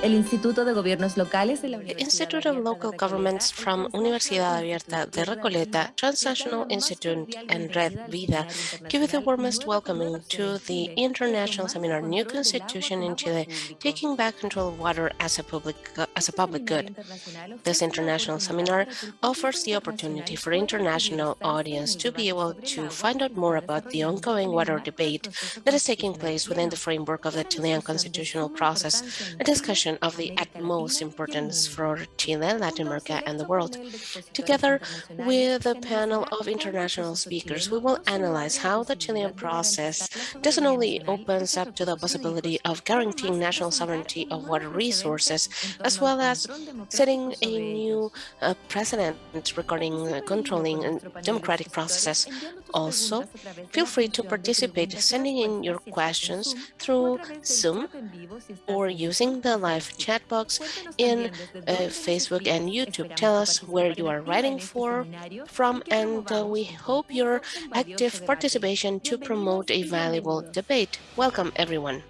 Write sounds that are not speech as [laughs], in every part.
El Instituto de Gobiernos Locales de la eh, The Institute of Local Governments from Universidad Abierta de Recoleta, Transnational Institute, and Red Vida. Give you the warmest welcoming to the International Seminar New Constitution in Chile, Taking Back Control of Water as a Public, as a public Good. This international seminar offers the opportunity for international audience to be able to find out more about the ongoing water debate that is taking place within the framework of the Chilean constitutional process, a discussion of the utmost importance for Chile, Latin America, and the world. Together with a panel of international speakers, we will analyze how the Chilean process doesn't only opens up to the possibility of guaranteeing national sovereignty of water resources, as well as setting a new uh, precedent regarding uh, controlling democratic processes. Also, feel free to participate, sending in your questions through Zoom or using the live live chat box in uh, Facebook and YouTube. Tell us where you are writing for from, and uh, we hope your active participation to promote a valuable debate. Welcome, everyone.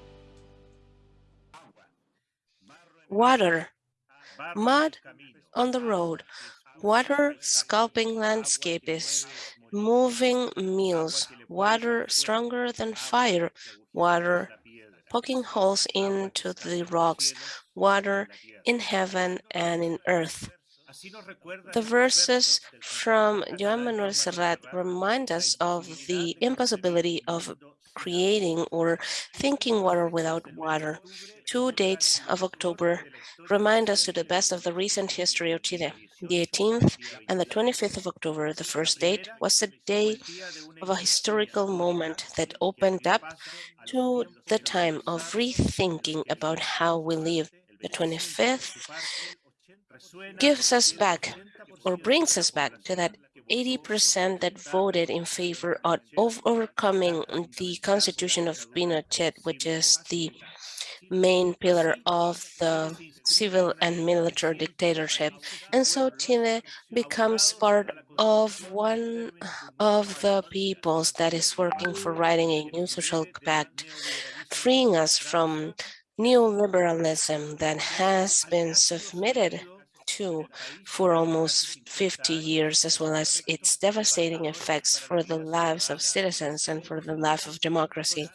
Water, mud on the road, water sculpting landscapes, moving mills, water stronger than fire, water poking holes into the rocks, water in heaven and in earth. The verses from Joan Manuel Serrat remind us of the impossibility of creating or thinking water without water. Two dates of October remind us to the best of the recent history of Chile. The 18th and the 25th of October, the first date, was a day of a historical moment that opened up to the time of rethinking about how we live. The 25th gives us back or brings us back to that 80% that voted in favor of overcoming the constitution of Pinochet, which is the main pillar of the civil and military dictatorship. And so Chile becomes part of one of the peoples that is working for writing a new social pact, freeing us from neoliberalism that has been submitted for almost 50 years, as well as its devastating effects for the lives of citizens and for the life of democracy.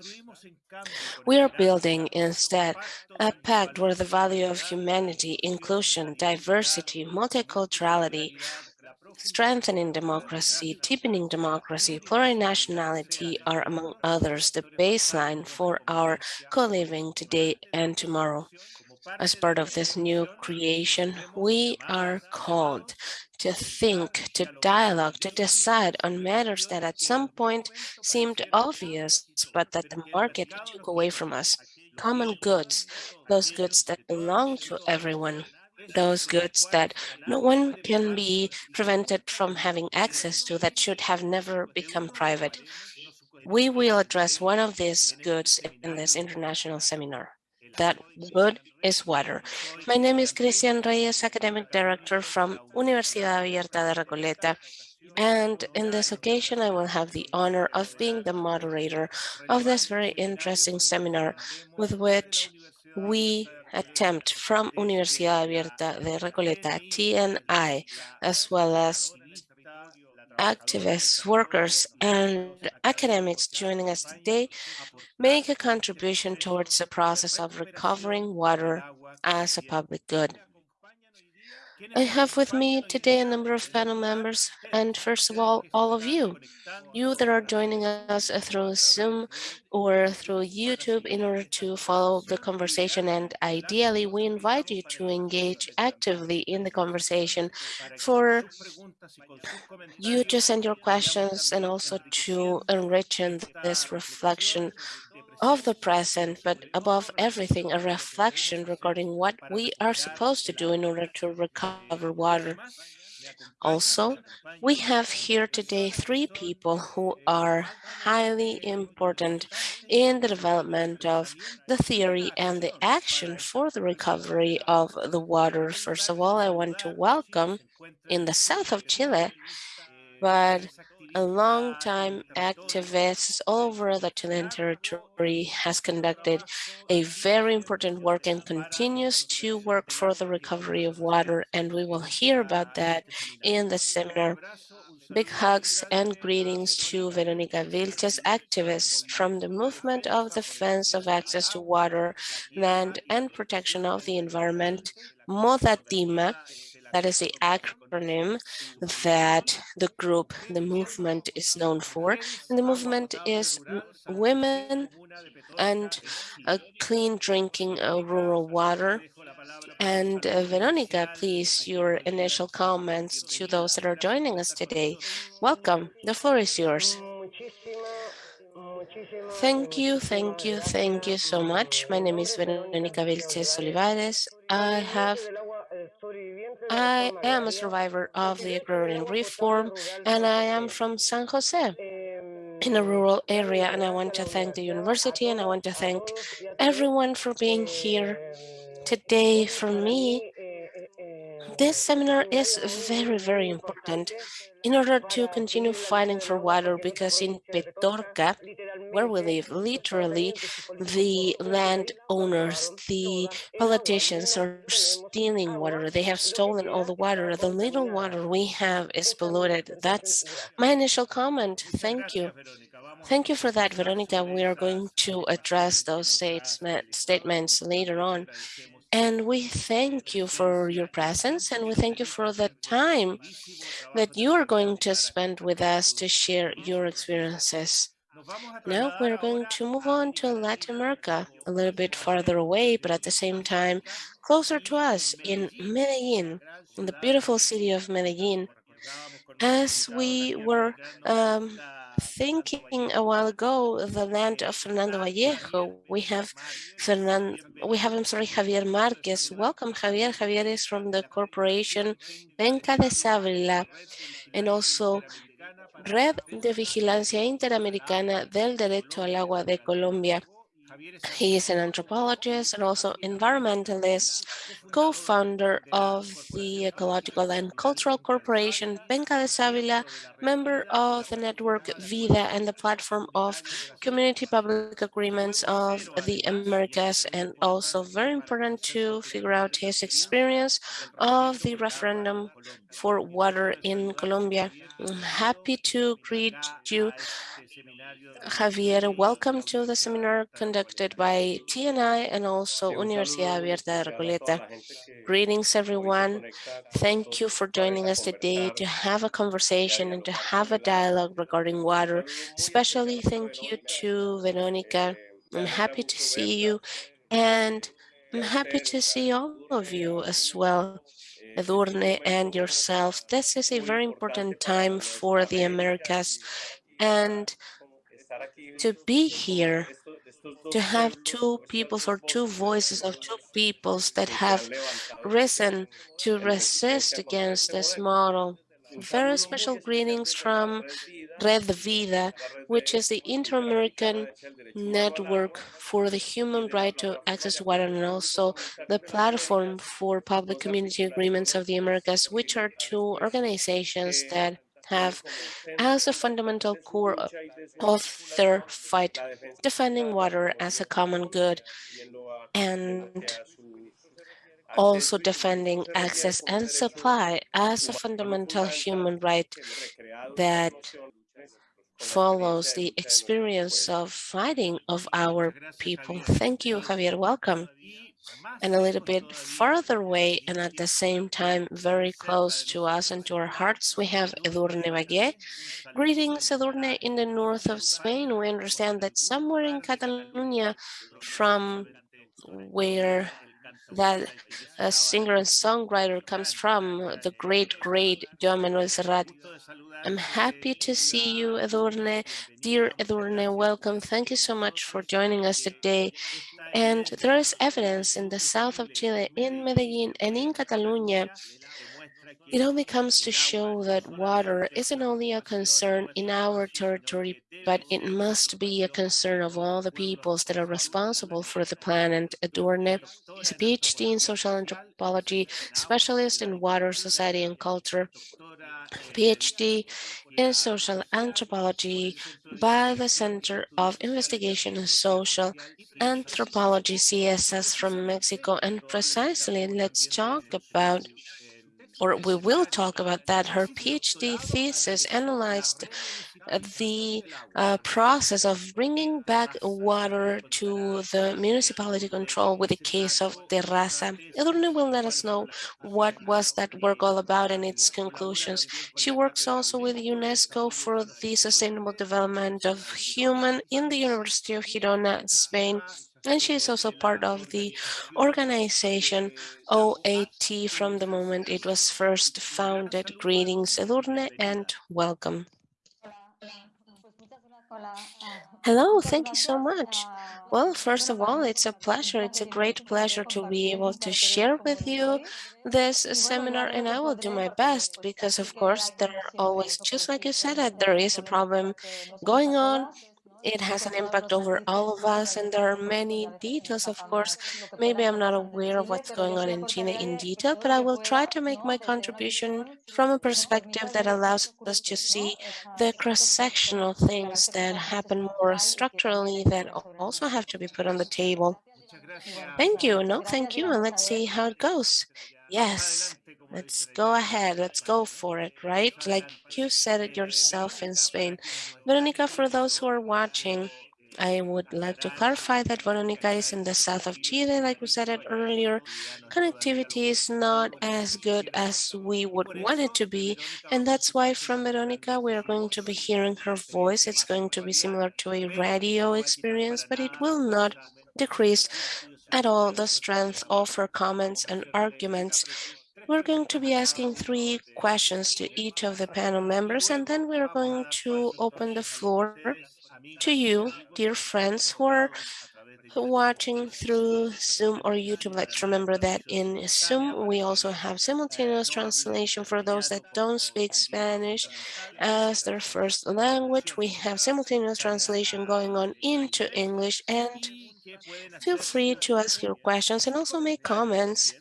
We are building instead a pact where the value of humanity, inclusion, diversity, multiculturality, strengthening democracy, deepening democracy, plurinationality are, among others, the baseline for our co-living today and tomorrow. As part of this new creation, we are called to think, to dialogue, to decide on matters that at some point seemed obvious, but that the market took away from us. Common goods, those goods that belong to everyone, those goods that no one can be prevented from having access to that should have never become private. We will address one of these goods in this international seminar. That good is water. My name is Cristian Reyes, Academic Director from Universidad Abierta de Recoleta. And in this occasion, I will have the honor of being the moderator of this very interesting seminar with which we attempt from Universidad Abierta de Recoleta, TNI, as well as activists, workers, and academics joining us today make a contribution towards the process of recovering water as a public good. I have with me today a number of panel members, and first of all, all of you, you that are joining us through Zoom or through YouTube in order to follow the conversation. And ideally, we invite you to engage actively in the conversation for you to send your questions and also to enrich this reflection of the present, but above everything, a reflection regarding what we are supposed to do in order to recover water. Also, we have here today three people who are highly important in the development of the theory and the action for the recovery of the water. First of all, I want to welcome in the south of Chile, but a long-time activist all over the Chilean territory, has conducted a very important work and continues to work for the recovery of water, and we will hear about that in the seminar. Big hugs and greetings to Veronica Vilches, activists from the Movement of the Defense of Access to Water, Land and Protection of the Environment, MODATIMA, that is the acronym that the group, the movement is known for. And the movement is women and clean drinking of rural water. And uh, Veronica, please, your initial comments to those that are joining us today. Welcome, the floor is yours. Thank you, thank you, thank you so much. My name is Veronica Vilches Olivares. I have I am a survivor of the agrarian reform and I am from San Jose in a rural area and I want to thank the university and I want to thank everyone for being here today. For me, this seminar is very, very important in order to continue fighting for water because in Petorca, where we live, literally the landowners, the politicians are stealing water. They have stolen all the water. The little water we have is polluted. That's my initial comment. Thank you. Thank you for that, Veronica. We are going to address those statements later on. And we thank you for your presence and we thank you for the time that you are going to spend with us to share your experiences. Now we're going to move on to Latin America, a little bit farther away, but at the same time, closer to us in Medellin, in the beautiful city of Medellin. As we were um, thinking a while ago, the land of Fernando Vallejo, we have Fernan, we have, I'm sorry, Javier Marquez. Welcome, Javier. Javier is from the corporation Penca de Savila and also Red de Vigilancia Interamericana del Derecho al Agua de Colombia. He is an anthropologist and also environmentalist, co-founder of the Ecological and Cultural Corporation Penca de Savila, member of the network VIDA and the platform of community public agreements of the Americas, and also very important to figure out his experience of the referendum for water in Colombia. I'm happy to greet you Javier, welcome to the seminar conducted by TNI and also Universidad Abierta de Recoleta. Greetings, everyone. Thank you for joining us today to have a conversation and to have a dialogue regarding water. Especially thank you to Veronica. I'm happy to see you and I'm happy to see all of you as well. Edurne and yourself. This is a very important time for the Americas and to be here, to have two peoples or two voices of two peoples that have risen to resist against this model. Very special greetings from Red Vida, which is the Inter-American Network for the Human Right to Access to Water and also the Platform for Public Community Agreements of the Americas, which are two organizations that have as a fundamental core of their fight, defending water as a common good and also defending access and supply as a fundamental human right that follows the experience of fighting of our people. Thank you, Javier. Welcome and a little bit farther away and at the same time very close to us and to our hearts, we have Edurne Valle. Greetings, Edurne, in the north of Spain. We understand that somewhere in Catalonia from where that a singer and songwriter comes from, the great, great Joan Manuel Serrat. I'm happy to see you, Edurne. Dear Edurne, welcome. Thank you so much for joining us today. And there is evidence in the south of Chile, in Medellin and in Catalonia, It only comes to show that water isn't only a concern in our territory, but it must be a concern of all the peoples that are responsible for the planet. Edurne is a PhD in social anthropology, specialist in water, society, and culture, PhD in social anthropology by the Center of Investigation in Social Anthropology, CSS from Mexico. And precisely, let's talk about or we will talk about that. Her PhD thesis analyzed the uh, process of bringing back water to the municipality control with the case of Terrassa. Edurne will let us know what was that work all about and its conclusions. She works also with UNESCO for the sustainable development of human in the University of Girona, Spain, and she is also part of the organization OAT from the moment it was first founded. Greetings, Edurne, and welcome. Hello, thank you so much. Well, first of all, it's a pleasure. It's a great pleasure to be able to share with you this seminar, and I will do my best because, of course, there are always, just like you said, that there is a problem going on it has an impact over all of us, and there are many details, of course. Maybe I'm not aware of what's going on in China in detail, but I will try to make my contribution from a perspective that allows us to see the cross-sectional things that happen more structurally that also have to be put on the table. Thank you. No, thank you. And let's see how it goes. Yes, let's go ahead. Let's go for it, right? Like you said it yourself in Spain. Veronica, for those who are watching, I would like to clarify that Veronica is in the south of Chile, like we said it earlier. Connectivity is not as good as we would want it to be, and that's why from Veronica we are going to be hearing her voice. It's going to be similar to a radio experience, but it will not decrease at all the strength of her comments and arguments. We're going to be asking three questions to each of the panel members, and then we're going to open the floor to you, dear friends who are watching through Zoom or YouTube. Let's remember that in Zoom, we also have simultaneous translation for those that don't speak Spanish as their first language. We have simultaneous translation going on into English and feel free to ask your questions and also make comments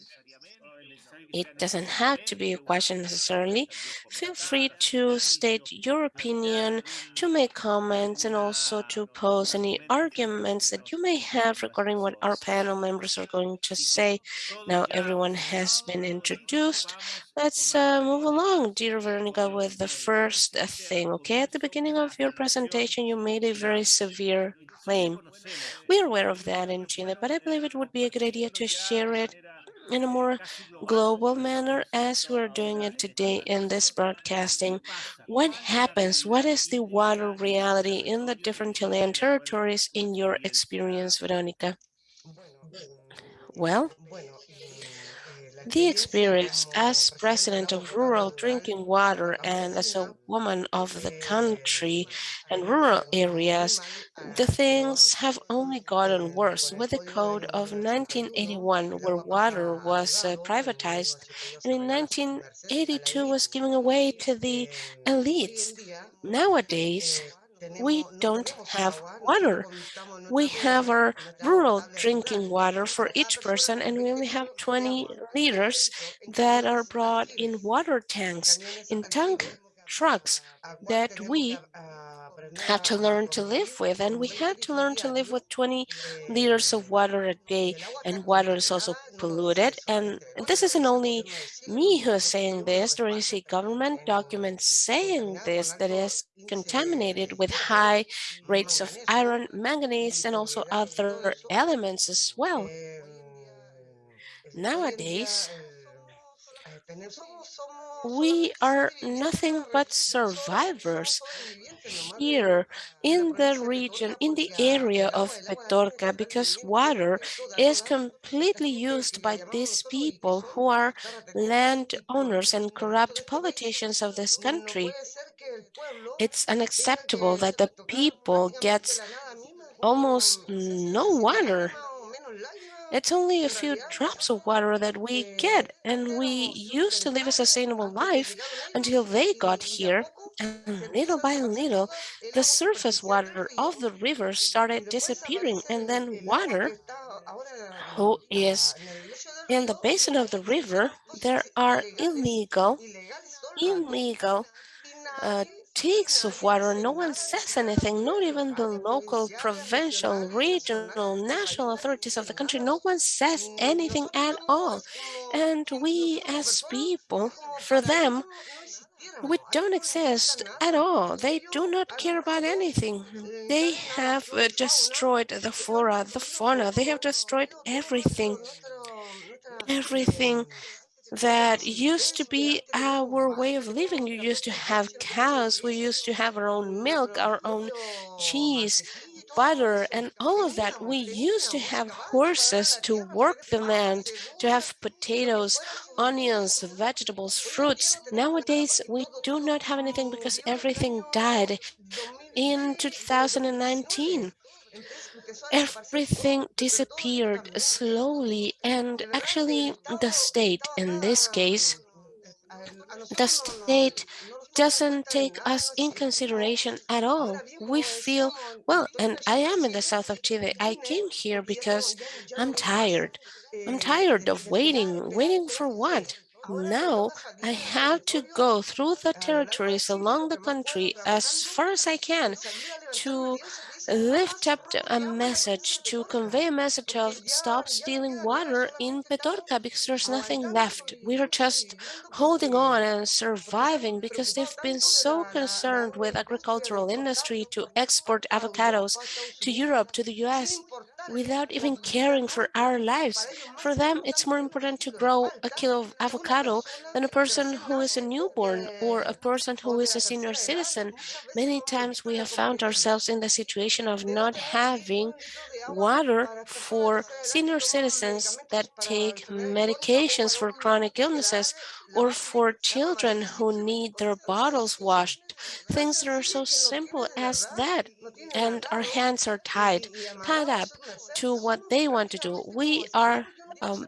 it doesn't have to be a question necessarily. Feel free to state your opinion, to make comments, and also to pose any arguments that you may have regarding what our panel members are going to say. Now everyone has been introduced. Let's uh, move along, dear Veronica, with the first thing, okay? At the beginning of your presentation, you made a very severe claim. We are aware of that in Chile, but I believe it would be a good idea to share it in a more global manner as we're doing it today in this broadcasting. What happens? What is the water reality in the different Chilean territories in your experience, Veronica? Well, the experience as president of rural drinking water and as a woman of the country and rural areas, the things have only gotten worse with the code of 1981 where water was uh, privatized and in 1982 was given away to the elites. Nowadays, we don't have water. We have our rural drinking water for each person, and we only have 20 liters that are brought in water tanks, in tank trucks that we have to learn to live with. And we had to learn to live with 20 liters of water a day. And water is also polluted. And this isn't only me who is saying this. There is a government document saying this that is contaminated with high rates of iron, manganese, and also other elements as well. Nowadays, we are nothing but survivors here in the region, in the area of Petorca, because water is completely used by these people who are landowners and corrupt politicians of this country. It's unacceptable that the people gets almost no water It's only a few drops of water that we get, and we used to live a sustainable life until they got here. And little by little, the surface water of the river started disappearing, and then water, who is in the basin of the river, there are illegal, illegal uh, takes of water. No one says anything, not even the local, provincial, regional, national authorities of the country. No one says anything at all. And we as people, for them, we don't exist at all. They do not care about anything. They have uh, destroyed the flora, the fauna. They have destroyed everything. Everything that used to be our way of living. You used to have cows, we used to have our own milk, our own cheese, butter, and all of that. We used to have horses to work the land, to have potatoes, onions, vegetables, fruits. Nowadays, we do not have anything because everything died in 2019 everything disappeared slowly and actually the state in this case the state doesn't take us in consideration at all. We feel, well, and I am in the south of Chile. I came here because I'm tired. I'm tired of waiting. Waiting for what? Now I have to go through the territories along the country as far as I can to lift up a message to convey a message of stop stealing water in Petorca because there's nothing left. We are just holding on and surviving because they've been so concerned with agricultural industry to export avocados to Europe, to the US, without even caring for our lives. For them, it's more important to grow a kilo of avocado than a person who is a newborn or a person who is a senior citizen. Many times we have found ourselves in the situation of not having water for senior citizens that take medications for chronic illnesses or for children who need their bottles washed. Things that are so simple as that. And our hands are tied, tied up to what they want to do. We are um,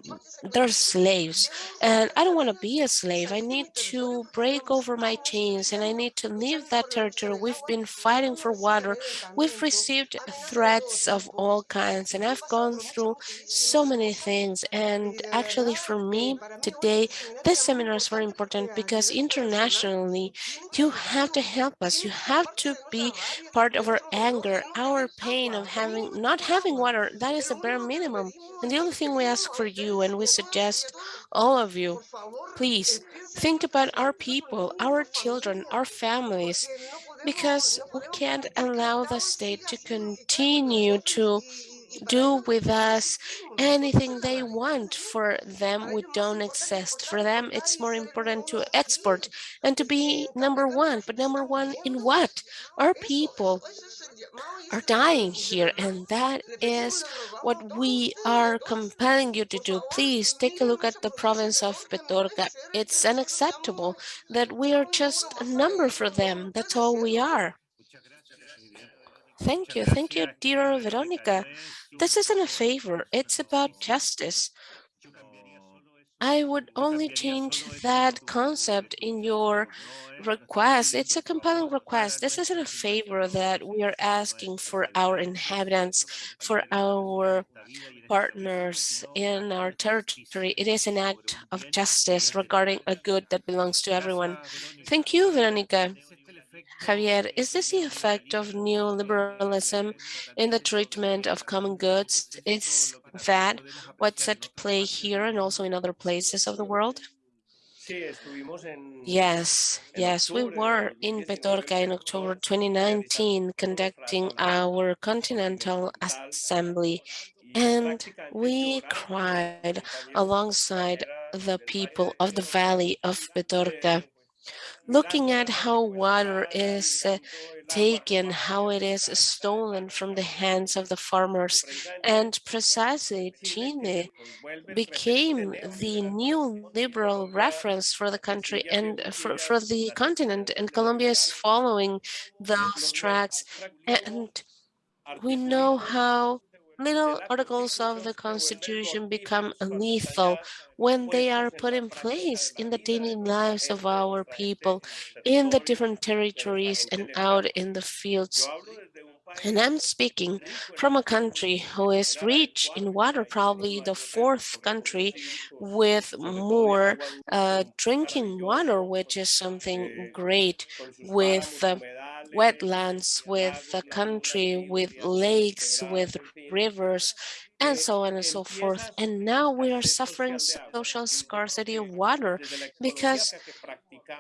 they're slaves and I don't want to be a slave. I need to break over my chains and I need to leave that territory. We've been fighting for water. We've received threats of all kinds and I've gone through so many things. And actually for me today, this seminar is very important because internationally you have to help us. You have to be part of our anger, our pain of having not having water. That is the bare minimum. And the only thing we ask for you and we suggest all of you, please think about our people, our children, our families, because we can't allow the state to continue to do with us anything they want. For them, we don't exist. For them, it's more important to export and to be number one. But number one in what? Our people are dying here and that is what we are compelling you to do. Please take a look at the province of Petorca. It's unacceptable that we are just a number for them. That's all we are. Thank you. Thank you, dear Veronica. This isn't a favor. It's about justice. I would only change that concept in your request. It's a compelling request. This isn't a favor that we are asking for our inhabitants, for our partners in our territory. It is an act of justice regarding a good that belongs to everyone. Thank you, Veronica. Javier, is this the effect of neoliberalism in the treatment of common goods? Is that what's at play here and also in other places of the world? Yes, yes, we were in Petorca in October 2019 conducting our Continental Assembly and we cried alongside the people of the valley of Petorca looking at how water is uh, taken, how it is stolen from the hands of the farmers. And precisely Chile became the neoliberal reference for the country and for, for the continent. And Colombia is following those tracks. And we know how little articles of the Constitution become lethal when they are put in place in the daily lives of our people in the different territories and out in the fields. And I'm speaking from a country who is rich in water, probably the fourth country with more uh, drinking water, which is something great with uh, wetlands, with a country, with lakes, with rivers, and so on and so forth. And now we are suffering social scarcity of water because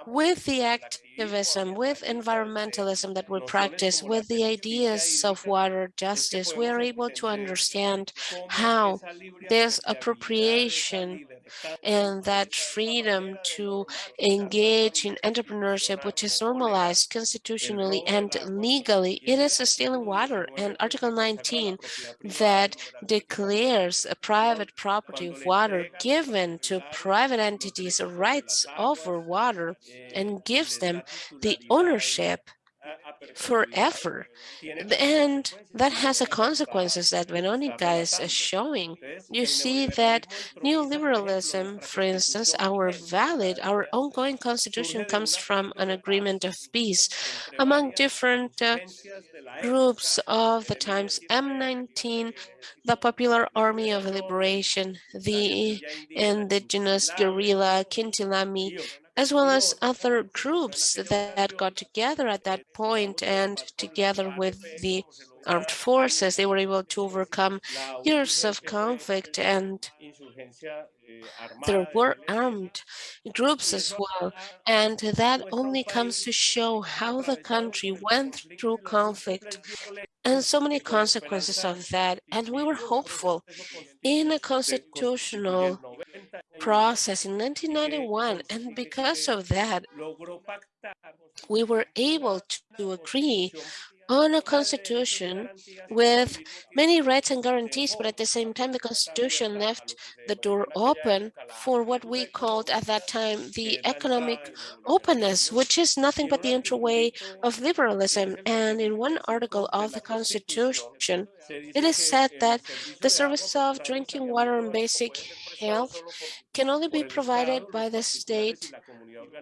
with the activism, with environmentalism that we practice, with the ideas of water justice, we are able to understand how this appropriation and that freedom to engage in entrepreneurship, which is normalized constitutionally and legally, it is stealing water. And Article 19 that declares a private property of water given to private entities rights over water and gives them the ownership forever. And that has a consequences that Veronica is showing. You see that neoliberalism, for instance, our valid, our ongoing constitution comes from an agreement of peace among different uh, groups of the times M19, the Popular Army of Liberation, the indigenous guerrilla Quintín Lame, as well as other groups that got together at that point and together with the armed forces, they were able to overcome years of conflict and there were armed groups as well. And that only comes to show how the country went through conflict and so many consequences of that. And we were hopeful in a constitutional process in 1991. And because of that, we were able to agree on a constitution with many rights and guarantees, but at the same time, the constitution left the door open for what we called at that time the economic openness, which is nothing but the entryway of liberalism. And in one article of the constitution, it is said that the service of drinking water and basic health can only be provided by the state,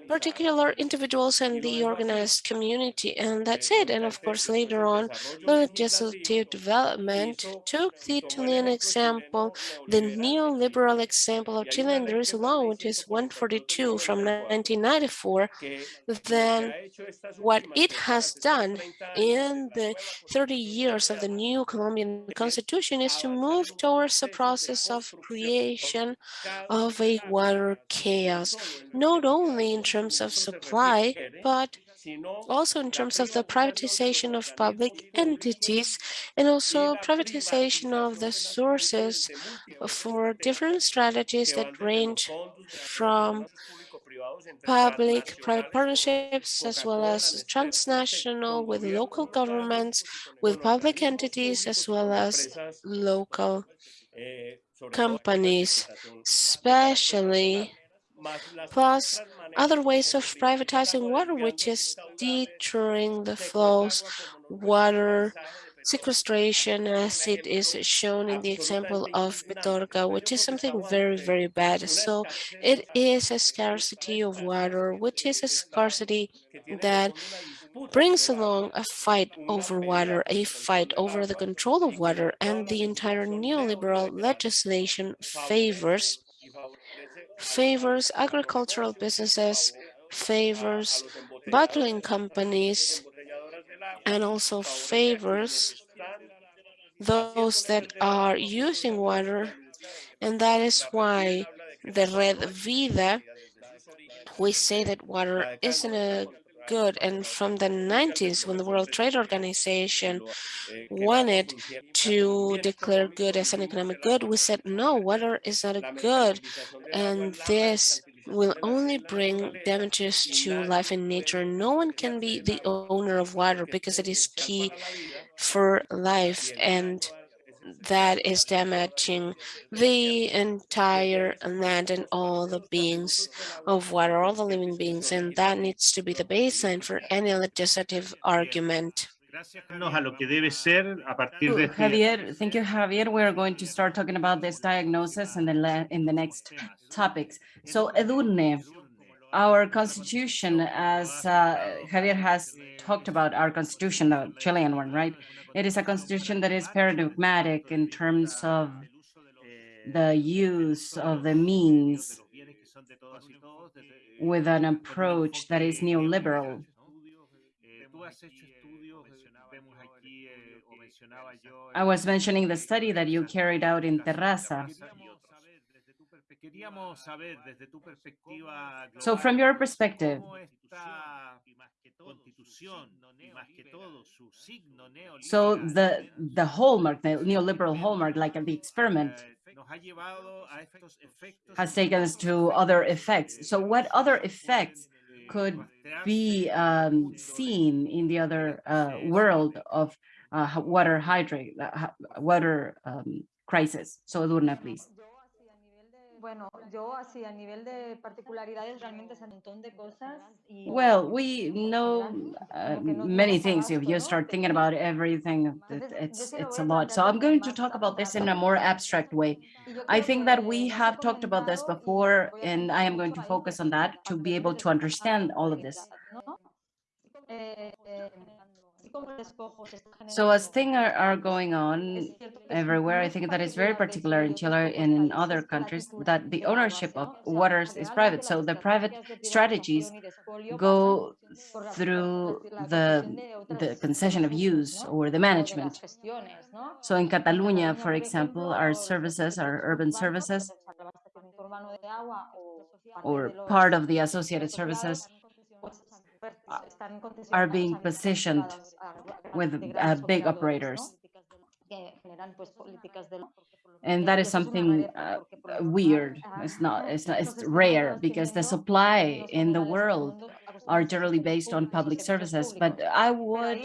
particular individuals and the organized community, and that's it. And of course, later on, the legislative development took the Chilean example, the neoliberal example of Chile, and there is a law, which is 142 from 1994, then what it has done in the 30 years of the new Colombian constitution is to move towards a process of creation of a water chaos, not only in terms of supply, but also in terms of the privatization of public entities and also privatization of the sources for different strategies that range from public private partnerships as well as transnational with local governments with public entities as well as local companies, especially plus other ways of privatizing water, which is deterring the flows, water sequestration, as it is shown in the example of Petorca, which is something very, very bad. So it is a scarcity of water, which is a scarcity that brings along a fight over water, a fight over the control of water, and the entire neoliberal legislation favors favors agricultural businesses, favors bottling companies, and also favors those that are using water. And that is why the Red Vida, we say that water isn't a good. And from the 90s, when the World Trade Organization wanted to declare good as an economic good, we said, no, water is not a good. And this will only bring damages to life and nature. No one can be the owner of water because it is key for life and that is damaging the entire land and all the beings of water, all the living beings, and that needs to be the baseline for any legislative argument. A lo que debe ser a partir de Ooh, este Javier, thank you, Javier. We are going to start talking about this diagnosis in the in the next topics. So Edurne, our constitution, as uh, Javier has talked about, our constitution, the Chilean one, right? It is a constitution that is paradigmatic in terms of the use of the means with an approach that is neoliberal. I was mentioning the study that you carried out in Terrassa. So from your perspective, so the the hallmark, the neoliberal hallmark, like the experiment, has taken us to other effects. So what other effects could be um, seen in the other uh, world of uh, water hydrate, uh, water um, crisis? So Edurne, please. Bueno, yo así a nivel de particularidades realmente es un montón de cosas y Well, we know uh, many things. If you start thinking about everything, it's it's a lot. So I'm going to talk about this in a more abstract way. I think that we have talked about this before, and I am going to focus on that to be able to understand all of this. ¿no? Eh, eh, así como el despojo se está So as things are, are going on cierto que es everywhere, I think that is very particular in Chile y Chile otros and in other countries that the ownership of ¿no? O sea, waters is private. So the private strategies privatización y de expolio go pasan por la- through the, concesión de otras- the concession of use or the O de las management. So in Catalonia, for example, our services, our urban services, o sea, el abastecimiento urbano de agua o parte or part of the associated services pues, per- están are being positioned privadas, a gra- with uh, big operators. ¿no? que generan pues políticas de And that is eso es una something uh, porque por lo general, weird. It's not, it's not, it's rare because the supply in the generales, todo el world are generally based on public services. But. I would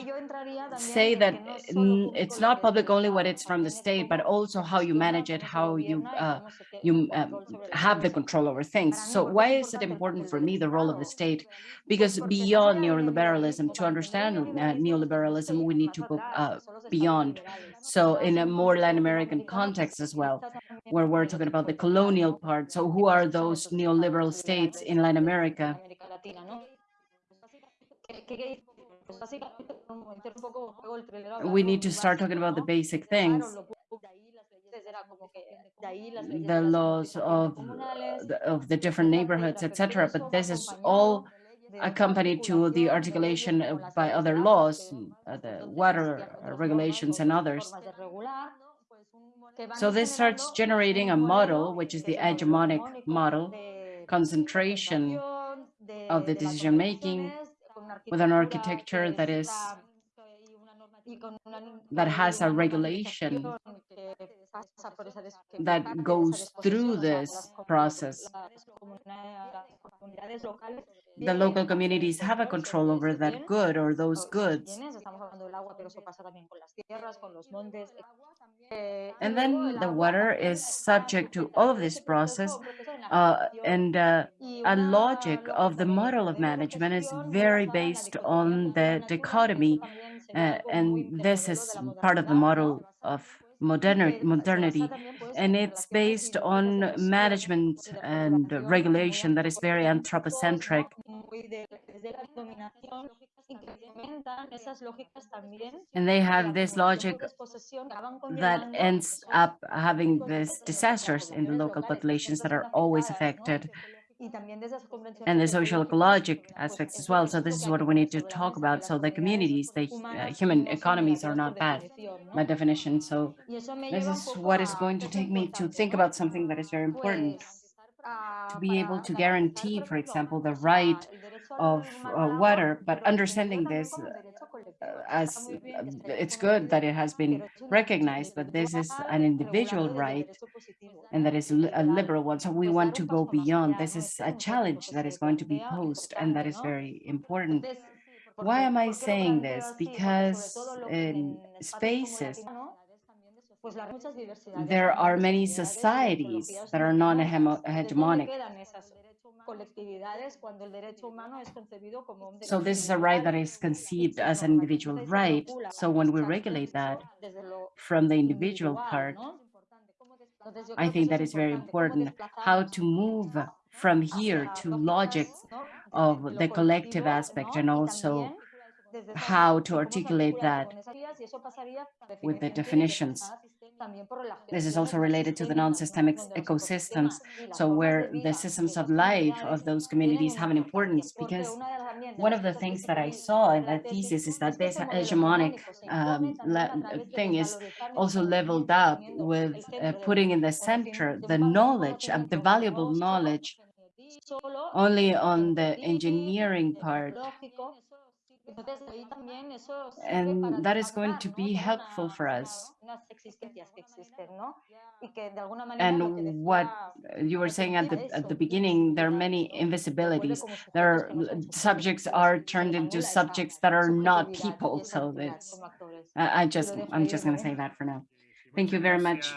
say that público it's not public only what it's from the state, but also how you manage it, how you uh, you um, have the control over things. So why is it important for me, the role of the state? Because beyond neoliberalism, to understand uh, neoliberalism, we need to go uh, beyond. So in a more Latin American context as well, where we're talking about the colonial part. So who are those neoliberal states in Latin America? We need to start talking about the basic things. lo pu- de ahí las leyes era como que de ahí las leyes the laws of the, of the different neighborhoods, etcétera, pero todo etc. But this is all accompanied to the articulación de leyes articulation como las by other laws, uh, the entonces water existían uh, otros regulations and others. formas de regular, que van So this starts generating a model, which is the es el modelo hegemonic model, concentration of the de with an architecture that is está- y con una- that has a regulation normalización que pasa por esa des- que that parte de esa goes through disposición, o sea, this process. las comuna- las comunidades locales The local communities have a control over that good or those goods. bienes, estamos hablando del agua, pero eso pasa también con las tierras, con los montes. eh, And then the water is subject to all of this process un proceso de uh, and uh, a logic of the model of management is very basada en la based on the dichotomy, eso también sería uh, and this is part of the model of Y moderni- que se modernity, basa también, pues, and it's based on management and regulation that is very anthropocentric, ¿no? Muy de- desde la dominación y que implementan esas lógicas también and they have this logic desposesión que acaban that ends up having these disasters in the local populations that are always affected. Y también de esas convenciones and the social ecologic aspects as well. So this is what we need to talk about. So the communities, the uh, human economies are not bad by definition. So Y eso me this is what is going to take me to think about something that is very important. To ah, be able to guarantee, for example, the right al of uh, water, but understanding this as muy bien que se uh, vea it's good that it has been recognized, but this is an individual regulado desde el right and that is a liberal. one. So we want to go beyond. This is a es un poco lo challenge that is going to be posed and that is very important. Why am I por qué lo saying this? así? Porque sobre Because todo lo que in en espacios como el spaces, latino, pues las muchas diversidades there are many sociedades y de societies that are muy diversas. Entonces, ¿dónde non-hegemonic. Quedan esas colectividades cuando el derecho humano es concebido como un So this is a right that is conceived as an individual right. So when we regulate that from the individual part, I think that is very important, how to move from here to logics of the collective aspect and also how to articulate that with the definitions. This is also related to the non-systemic ecosystems, so where the systems of life of those communities have an importance, because one of the things that I saw in that thesis is that this hegemonic um, thing is also leveled up with uh, putting in the center the knowledge, uh, the valuable knowledge only on the engineering part. And that is going to be helpful for us. And what you were saying at the at the beginning, there are many invisibilities. There are subjects are turned into subjects that are not people. So that's I, I just I'm just going to say that for now. Thank you very much,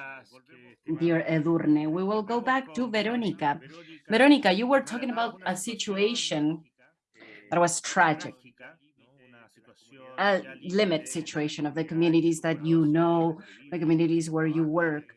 dear Edurne. We will go back to Veronica. Veronica, you were talking about a situation that was tragic, a limit situation of the communities that you know, the communities where you work.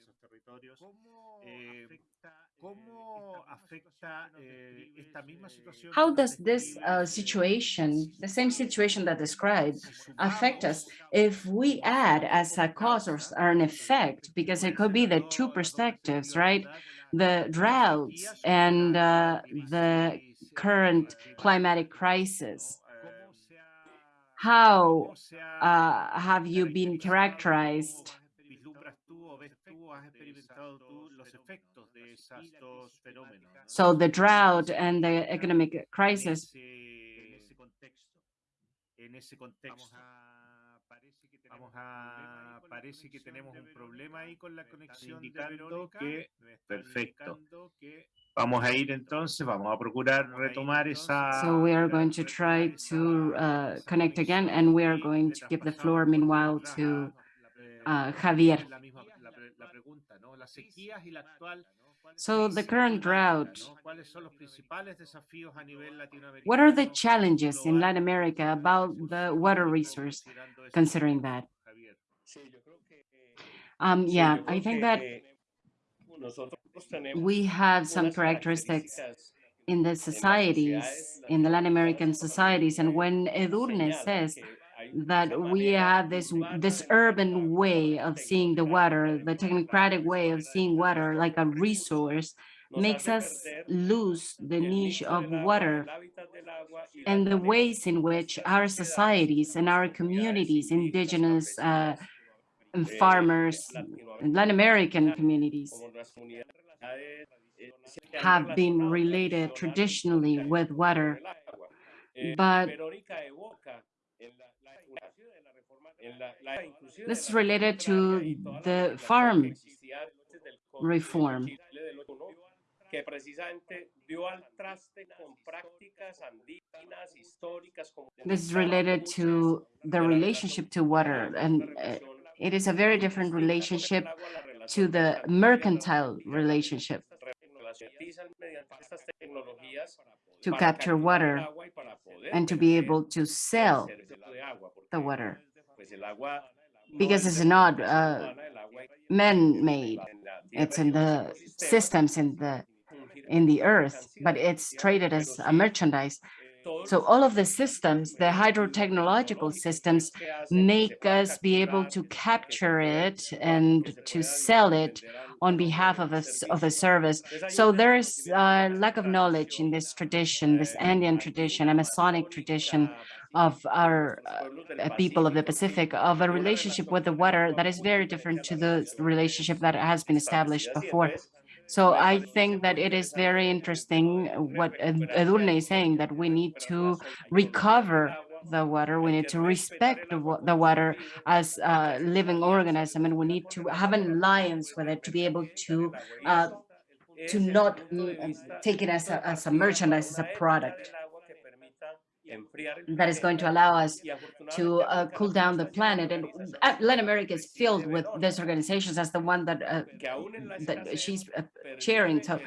How does this uh, situation, the same situation that described, affect us if we add as a cause or s- or an effect, because it could be the two perspectives, right? The droughts and uh, the current climatic crisis. How uh, have you been characterized? So the drought and the economic crisis, En ese contexto. Vamos a, parece que tenemos un problema ahí con la conexión de Verónica. que, perfecto. Vamos a ir entonces, vamos a procurar retomar esa... so we are going to try to uh, connect again and we are going to give the floor meanwhile to uh, Javier. La misma- la la pregunta, ¿no? Las sequías y la actual So the current drought, what are the challenges in Latin America about the water resource, considering that? Um, yeah, I think that we have some characteristics in the societies, in the Latin American societies, and when Edurne says that we have this this urban way of seeing the water, the technocratic way of seeing water like a resource, makes us lose the niche of water and the ways in which our societies and our communities, indigenous uh, and farmers, and Latin American communities, have been related traditionally with water. But this is related to the farm reform. que precisamente dio al traste con prácticas andígenas históricas como This is related to the relationship to water, and uh, it is a very different relationship to the mercantile relationship to capture water and to be able to sell the water because it's not uh, man-made. It's in the systems in the in the earth, but it's traded as a merchandise. So all of the systems, the hydrotechnological systems, make us be able to capture it and to sell it on behalf of a, of a service. So there is a lack of knowledge in this tradition, this Andean tradition, Amazonic tradition of our uh, people of the Pacific, of a relationship with the water that is very different to the relationship that has been established before. So I think that it is very interesting what Ed- Edurne is saying, that we need to recover the water, we need to respect the, the water as a living organism, and we need to have an alliance with it to be able to uh, to not mm, take it as a, as a merchandise, as a product that is going to allow us to uh, cool down the planet. And uh, Latin America is filled with these organizations as the one that uh, that she's uh, chairing. So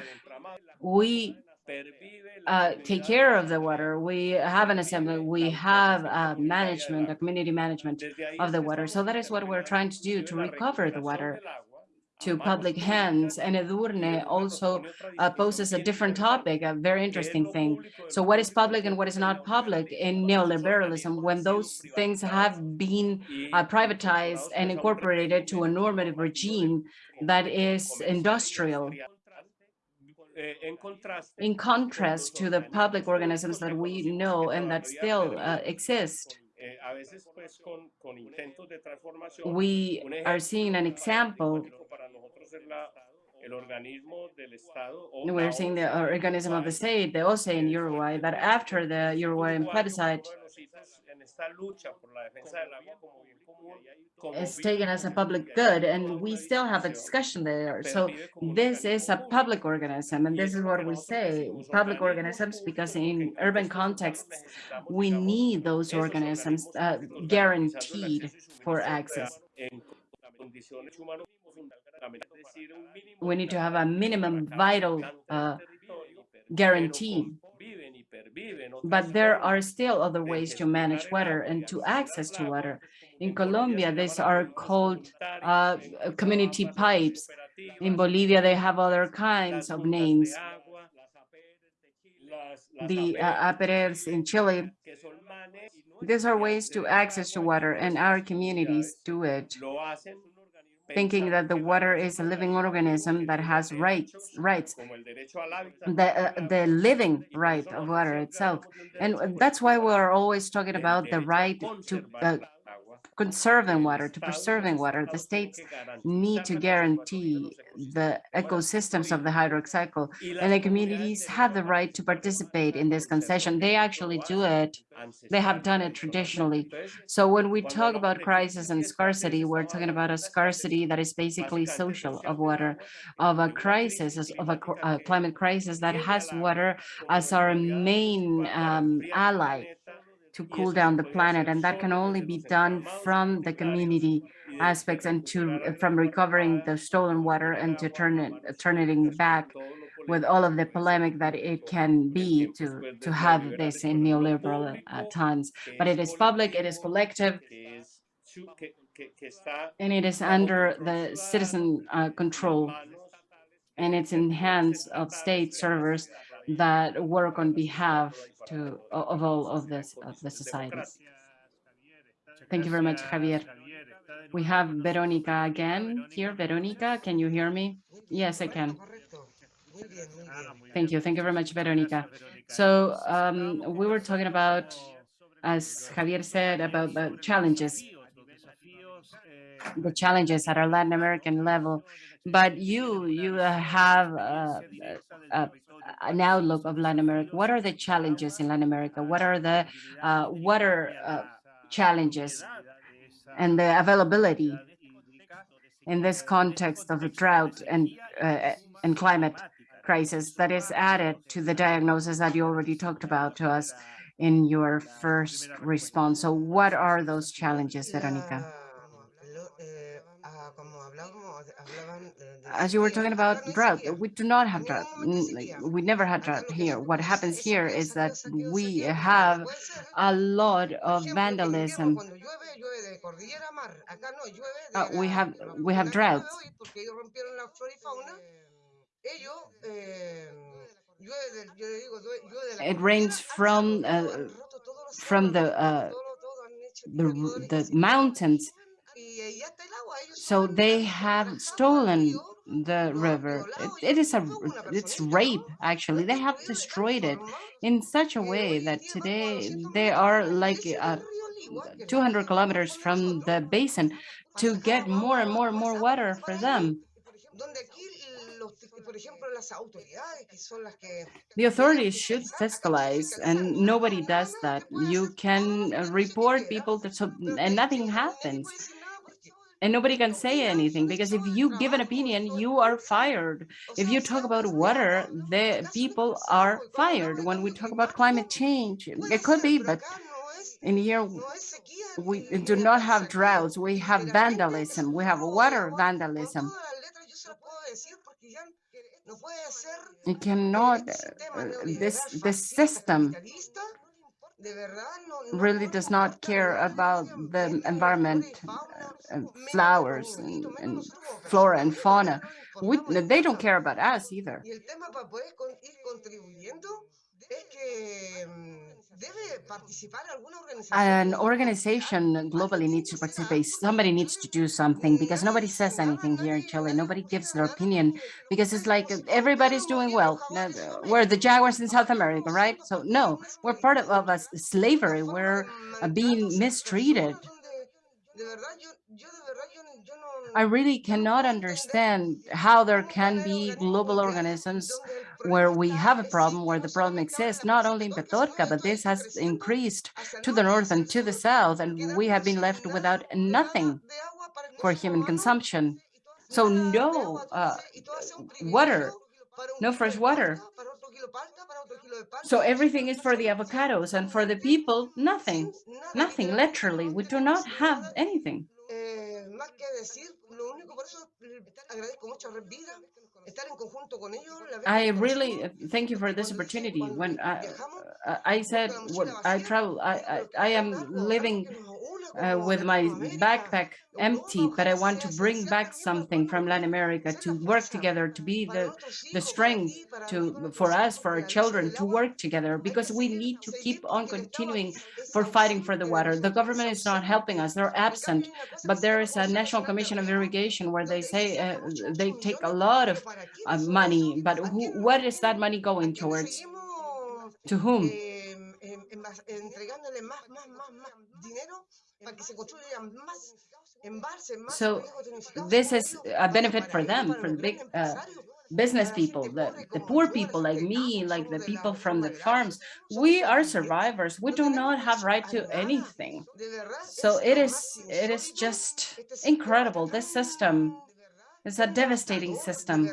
we uh, take care of the water. We have an assembly, we have uh, management, a community management of the water. So that is what we're trying to do to recover the water to public hands. And Edurne also uh, poses a different topic, a very interesting thing. So what is public and what is not public in neoliberalism when those things have been uh, privatized and incorporated to a normative regime that is industrial in contrast to the public organisms that we know and that still uh, exist. We are seeing an example we're seeing the organism of the state, the OSE in Uruguay, that after the Uruguayan plebiscite is taken as a public good, and we still have a discussion there. So this is a public organism, and this is what we say, public organisms, because in urban contexts, we need those organisms uh, guaranteed for access. We need to have a minimum vital uh, guarantee. But there are still other ways to manage water and to access to water. In Colombia, these are called uh, community pipes. In Bolivia, they have other kinds of names. The uh, APRs in Chile. These are ways to access to water and our communities do it thinking that the water is a living organism that has rights, rights, the, uh, the living right of water itself. And that's why we're always talking about the right to uh, conserving water, to preserving water. The states need to guarantee the ecosystems of the hydric cycle, and the communities have the right to participate in this concession. They actually do it. They have done it traditionally. So when we talk about crisis and scarcity, we're talking about a scarcity that is basically social of water, of a crisis, of a, a climate crisis that has water as our main um, ally to cool down the planet and that can only be done from the community aspects and to from recovering the stolen water and to turn it turn it back with all of the polemic that it can be to to have this in neoliberal uh, times. but it is public it is collective and it is under the citizen uh, control. And it's in hands of state servers that work on behalf to of all of this of the societies. Thank you very much, Javier. We have Veronica again here. Veronica, can you hear me? Yes, I can. Thank you. Thank you very much, Veronica. So um, we were talking about, as Javier said, about the challenges, the challenges at our Latin American level. But you, you have uh, an outlook of Latin America. What are the challenges in Latin America? What are the uh, water uh, challenges and the availability in this context of a drought and uh, and climate crisis that is added to the diagnosis that you already talked about to us in your first response. So what are those challenges, Veronica? As you were talking about drought, we do not have drought. We never had drought here. What happens here is that we have a lot of vandalism. Uh, we have we have droughts. It rains from uh, from the uh, the the mountains so they have stolen the river. It, it is a, it's rape, actually. They have destroyed it in such a way that today they are like uh, 200 kilometers from the basin to get more and more and more water for them. The authorities should fiscalize and nobody does that. You can report people to, and nothing happens and nobody can say anything because if you give an opinion you are fired. If you talk about water the people are fired. When we talk about climate change it could be but in here we do not have droughts. We have vandalism. We have water vandalism. You cannot, uh, this, this system really does not care about the environment, uh, flowers and, and flora and fauna. We, they don't care about us either. An organization globally needs to participate. Somebody needs to do something because nobody says anything here in Chile. Nobody gives their opinion because it's like everybody's doing well. We're the Jaguars in South America, right? So no, we're part of, of a slavery. We're being mistreated. I really cannot understand how there can be global organisms where we have a problem, where the problem exists, not only in Petorca, but this has increased to the north and to the south, and we have been left without nothing for human consumption. So no uh, water, no fresh water. So everything is for the avocados and for the people, nothing, nothing, literally. We do not have anything. I really uh, thank you for this opportunity. When I, uh, I said when I travel, I, I, I am living uh, with my backpack empty, but I want to bring back something from Latin America to work together, to be the, the strength to for us, for our children to work together, because we need to keep on continuing for fighting for the water. The government is not helping us, they're absent, but there is a National Commission of Irrigation where they say uh, they take a lot of uh, money, but who, what is that money going towards? To whom? So this is a benefit for them, for the big uh, business people, the, the poor people like me, like the people from the farms. We are survivors. We do not have right to anything. So it is, it is just incredible. This system is a devastating system.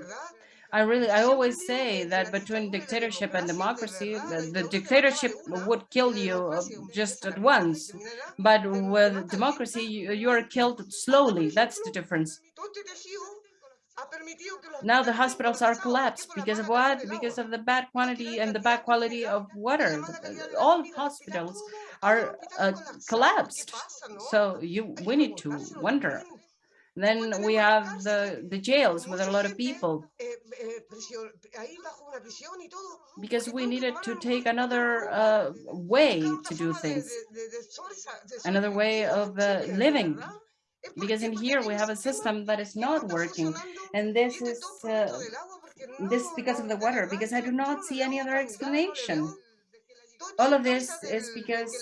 I really, I always say that between dictatorship and democracy, the, the dictatorship would kill you just at once, but with democracy, you, you are killed slowly. That's the difference. Now the hospitals are collapsed because of what? Because of the bad quantity and the bad quality of water. All hospitals are uh, collapsed. So you, we need to wonder then we have the, the jails with a lot of people. Because we needed to take another uh, way to do things, another way of uh, living. Because in here we have a system that is not working. And this is uh, this because of the water, because I do not see any other explanation. All of this is because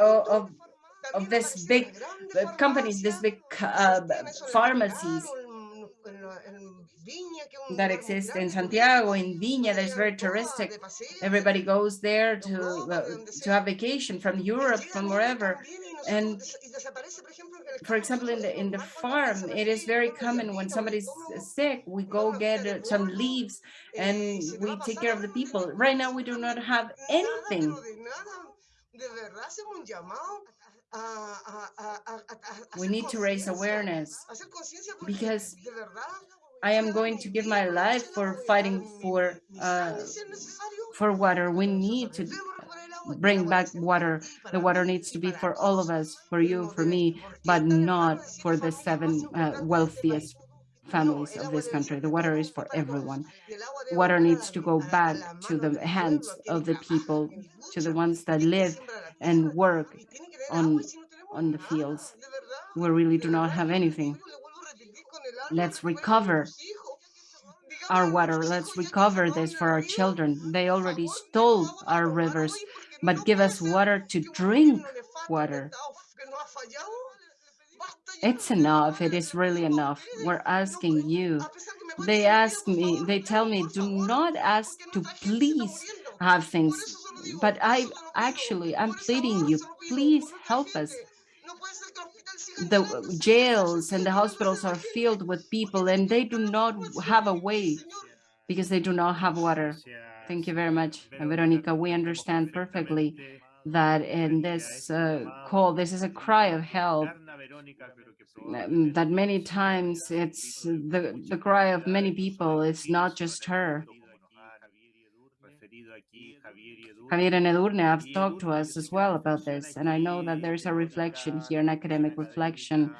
of, of this big uh, companies, this big uh, pharmacies that exist in Santiago, in Viña, that's very touristic. Everybody goes there to uh, to have vacation from Europe, from wherever. And for example, in the in the farm, it is very common when somebody's sick, we go get some leaves and we take care of the people. Right now, we do not have anything we need to raise awareness because I am going to give my life for fighting for uh, for water. We need to bring back water. The water needs to be for all of us, for you, for me, but not for the seven uh, wealthiest families of this country. The water is for everyone. Water needs to go back to the hands of the people, to the ones that live and work on, on the fields. We really do not have anything. Let's recover our water. Let's recover this for our children. They already stole our rivers, but give us water to drink water. It's enough. It is really enough. We're asking you. They ask me, they tell me, do not ask to please have things. But I actually, I'm pleading you, please help us. The jails and the hospitals are filled with people and they do not have a way because they do not have water. Thank you very much, Veronica. We understand perfectly that in this uh, call, this is a cry of help um, that many times it's the, the cry of many people, it's not just her. Javier and Edurne have talked to us as well about this, and I know that there's a reflection here, an academic reflection,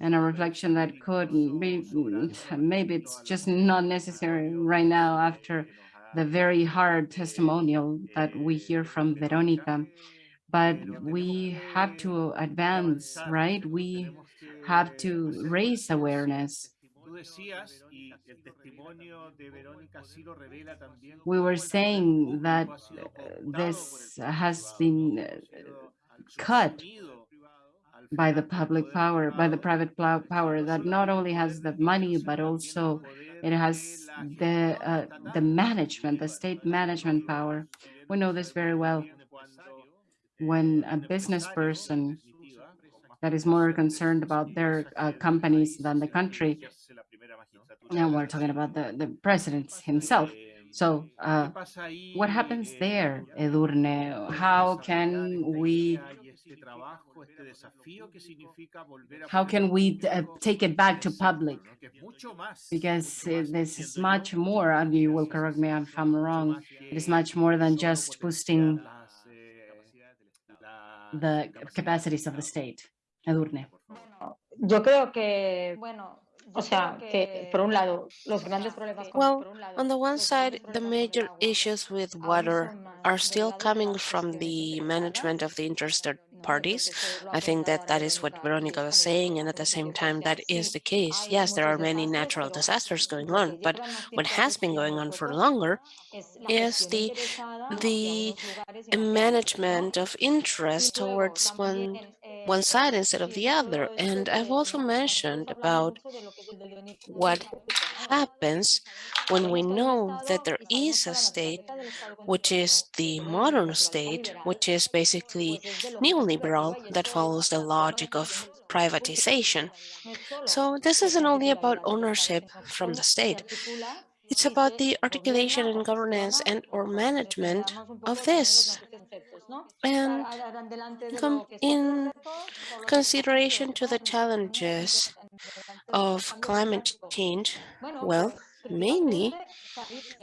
and a reflection that could be, mm, [laughs] maybe it's just not necessary right now after the very hard testimonial that we hear from Veronica. But we have to advance, right? We have to raise awareness. We were saying that this has been uh, cut by the public power, by the private power that not only has the money, but also it has the uh, the management, the state management power. We know this very well. When a business person that is more concerned about their uh, companies than the country, and we're talking about the, the president himself. So uh, what happens there, Edurne? How can we how can we uh, take it back to public? Because uh, this is much more, and you will correct me if I'm wrong, it is much more than just boosting the capacities of the state. Edurne. Yo creo que, bueno, O sea, que por un lado, los grandes problemas Well, on the one side, the major issues with water are still coming from the management of the interested parties. I think that that is what Veronica was saying, and at the same time, that is the case. Yes, there are many natural disasters going on, but what has been going on for longer is the the management of interest towards one one side instead of the other. And I've also mentioned about what happens when we know that there is a state, which is the modern state, which is basically neoliberal, that follows the logic of privatization. So this isn't only about ownership from the state. It's about the articulation and governance and or management of this. And in consideration to the challenges of climate change, well, mainly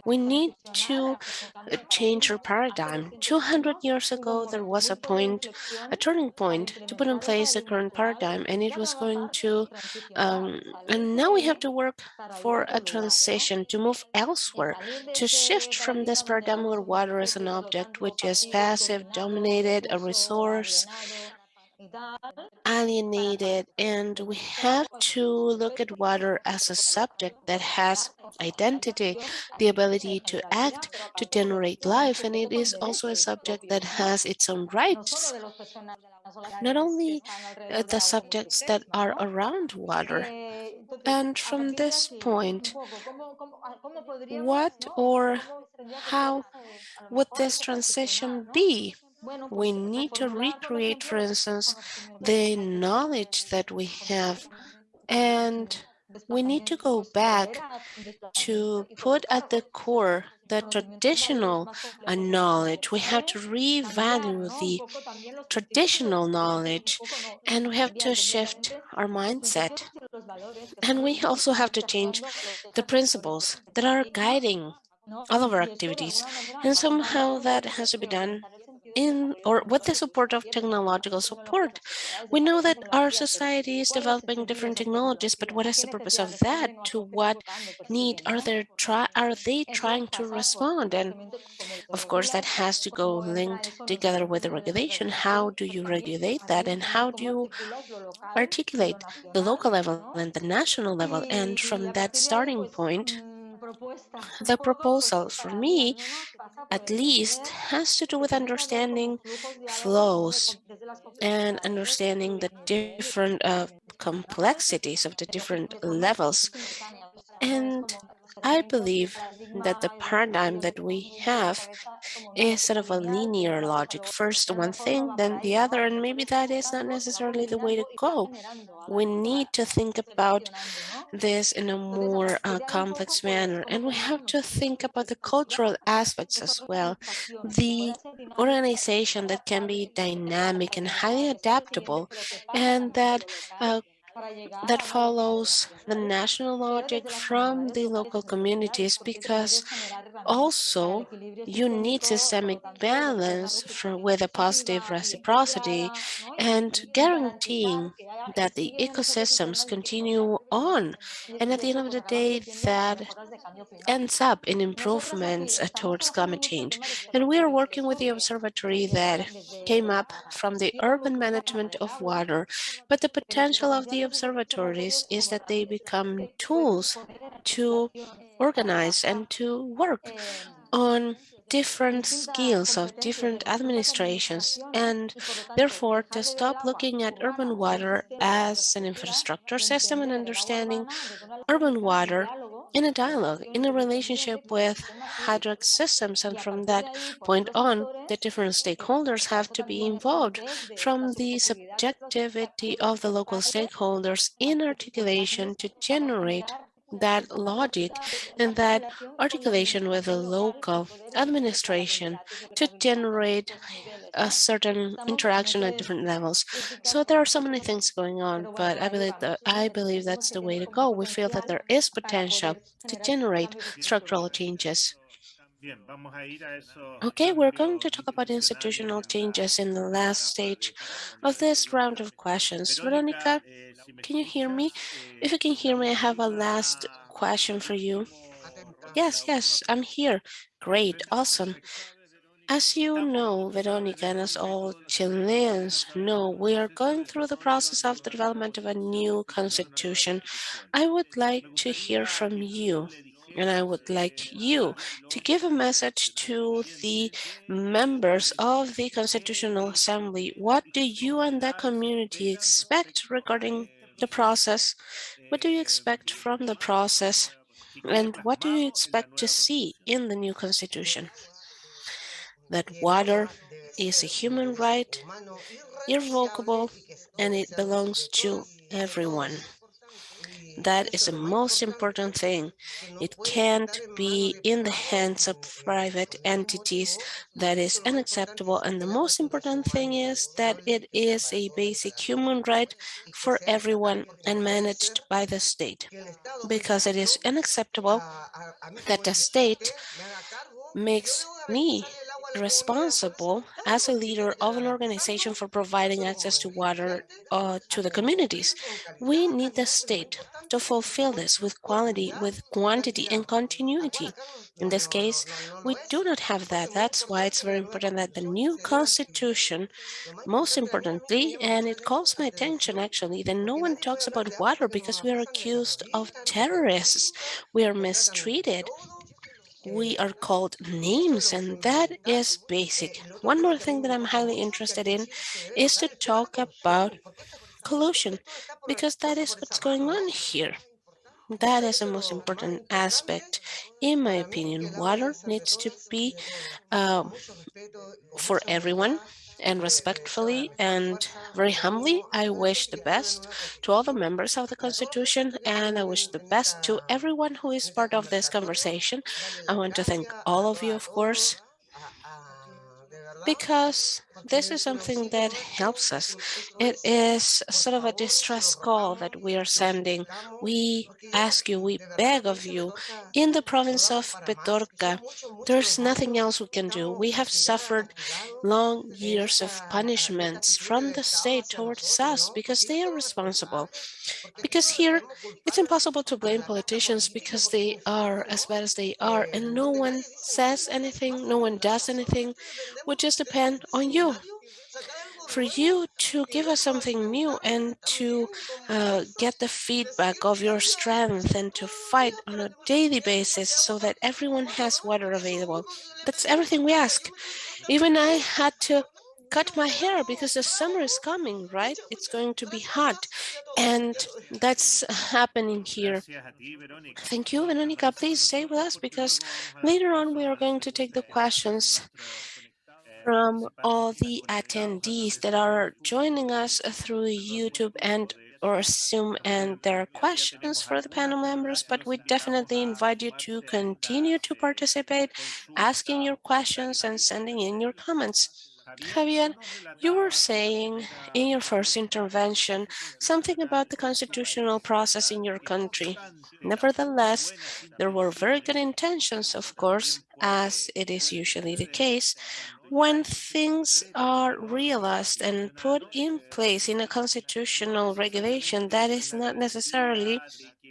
we need to change our paradigm. 200 years ago, there was a point, a turning point to put in place the current paradigm, and it was going to, um, and now we have to work for a transition to move elsewhere, to shift from this paradigm where water is an object, which is passive, dominated, a resource, alienated and we have to look at water as a subject that has identity, the ability to act, to generate life, and it is also a subject that has its own rights. Not only uh, the subjects that are around water. And from this point, what or how would this transition be? We need to recreate, for instance, the knowledge that we have and we need to go back to put at the core the traditional knowledge. We have to revalue the traditional knowledge and we have to shift our mindset. And we also have to change the principles that are guiding all of our activities. And somehow that has to be done in or with the support of technological support. We know that our society is developing different technologies, but what is the purpose of that? To what need are they try are they trying to respond? And of course, that has to go linked together with the regulation. How do you regulate that, and how do you articulate the local level and the national level? And from that starting point, the proposal for me, at least, has to do with understanding flows and understanding the different uh, complexities of the different levels and I believe that the paradigm that we have is sort of a linear logic. First one thing, then the other, and maybe that is not necessarily the way to go. We need to think about this in a more uh, complex manner, and we have to think about the cultural aspects as well. The organization that can be dynamic and highly adaptable, and that uh, that follows the national logic from the local communities because also you need systemic balance with a positive reciprocity and guaranteeing that the ecosystems continue on. And at the end of the day that ends up in improvements uh, towards climate change. And we are working with the observatory that came up from the urban management of water. But the potential of the observatories is that they become tools to organize and to work on different skills of different administrations and therefore to stop looking at urban water as an infrastructure system and understanding urban water in a dialogue, in a relationship with hydraulic systems. And from that point on, the different stakeholders have to be involved from the subjectivity of the local stakeholders in articulation to generate that logic and that articulation with the local administration to generate a certain interaction at different levels. So there are so many things going on, but I believe that I believe that's the way to go. We feel that there is potential to generate structural changes. Okay, we're going to talk about institutional changes in the last stage of this round of questions. Veronica, can you hear me? If you can hear me, I have a last question for you. Yes, yes, I'm here. Great, awesome. As you know, Veronica, and as all Chileans know, we are going through the process of the development of a new constitution. I would like to hear from you and I would like you to give a message to the members of the Constitutional Assembly. What do you and the community expect regarding the process? What do you expect from the process? And what do you expect to see in the new constitution? That water is a human right, irrevocable, and it belongs to everyone. That is the most important thing. It can't be in the hands of private entities. That is unacceptable. And the most important thing is that it is a basic human right for everyone and managed by the state. Because it is unacceptable that the state makes me responsible as a leader of an organization for providing access to water uh, to the communities. We need the state to fulfill this with quality, with quantity and continuity. In this case, we do not have that. That's why it's very important that the new constitution, most importantly, and it calls my attention actually, that no one talks about water because we are accused of terrorists. We are mistreated we are called names and that is basic. One more thing that I'm highly interested in is to talk about collusion because that is what's going on here. That is the most important aspect. In my opinion, water needs to be uh, for everyone and respectfully and very humbly, I wish the best to all the members of the Constitution and I wish the best to everyone who is part of this conversation. I want to thank all of you, of course, because this is something that helps us. It is sort of a distress call that we are sending. We ask you, we beg of you, in the province of Petorca, there's nothing else we can do. We have suffered long years of punishments from the state towards us because they are responsible. Because here, it's impossible to blame politicians because they are as bad as they are and no one says anything, no one does anything. We just depend on you for you to give us something new and to uh, get the feedback of your strength and to fight on a daily basis so that everyone has water available. That's everything we ask. Even I had to cut my hair because the summer is coming, right? It's going to be hot. And that's happening here. Thank you, Veronica. Please stay with us because later on we are going to take the questions from all the attendees that are joining us through YouTube and or Zoom and there are questions for the panel members, but we definitely invite you to continue to participate, asking your questions and sending in your comments. Javier, you were saying in your first intervention something about the constitutional process in your country. Nevertheless, there were very good intentions, of course, as it is usually the case, when things are realized and put in place in a constitutional regulation, that is not necessarily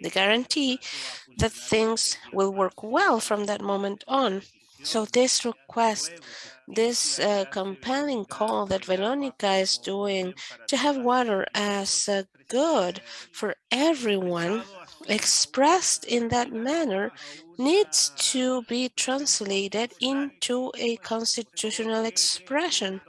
the guarantee that things will work well from that moment on. So this request, this uh, compelling call that Veronica is doing to have water as a good for everyone expressed in that manner needs to be translated into a constitutional expression.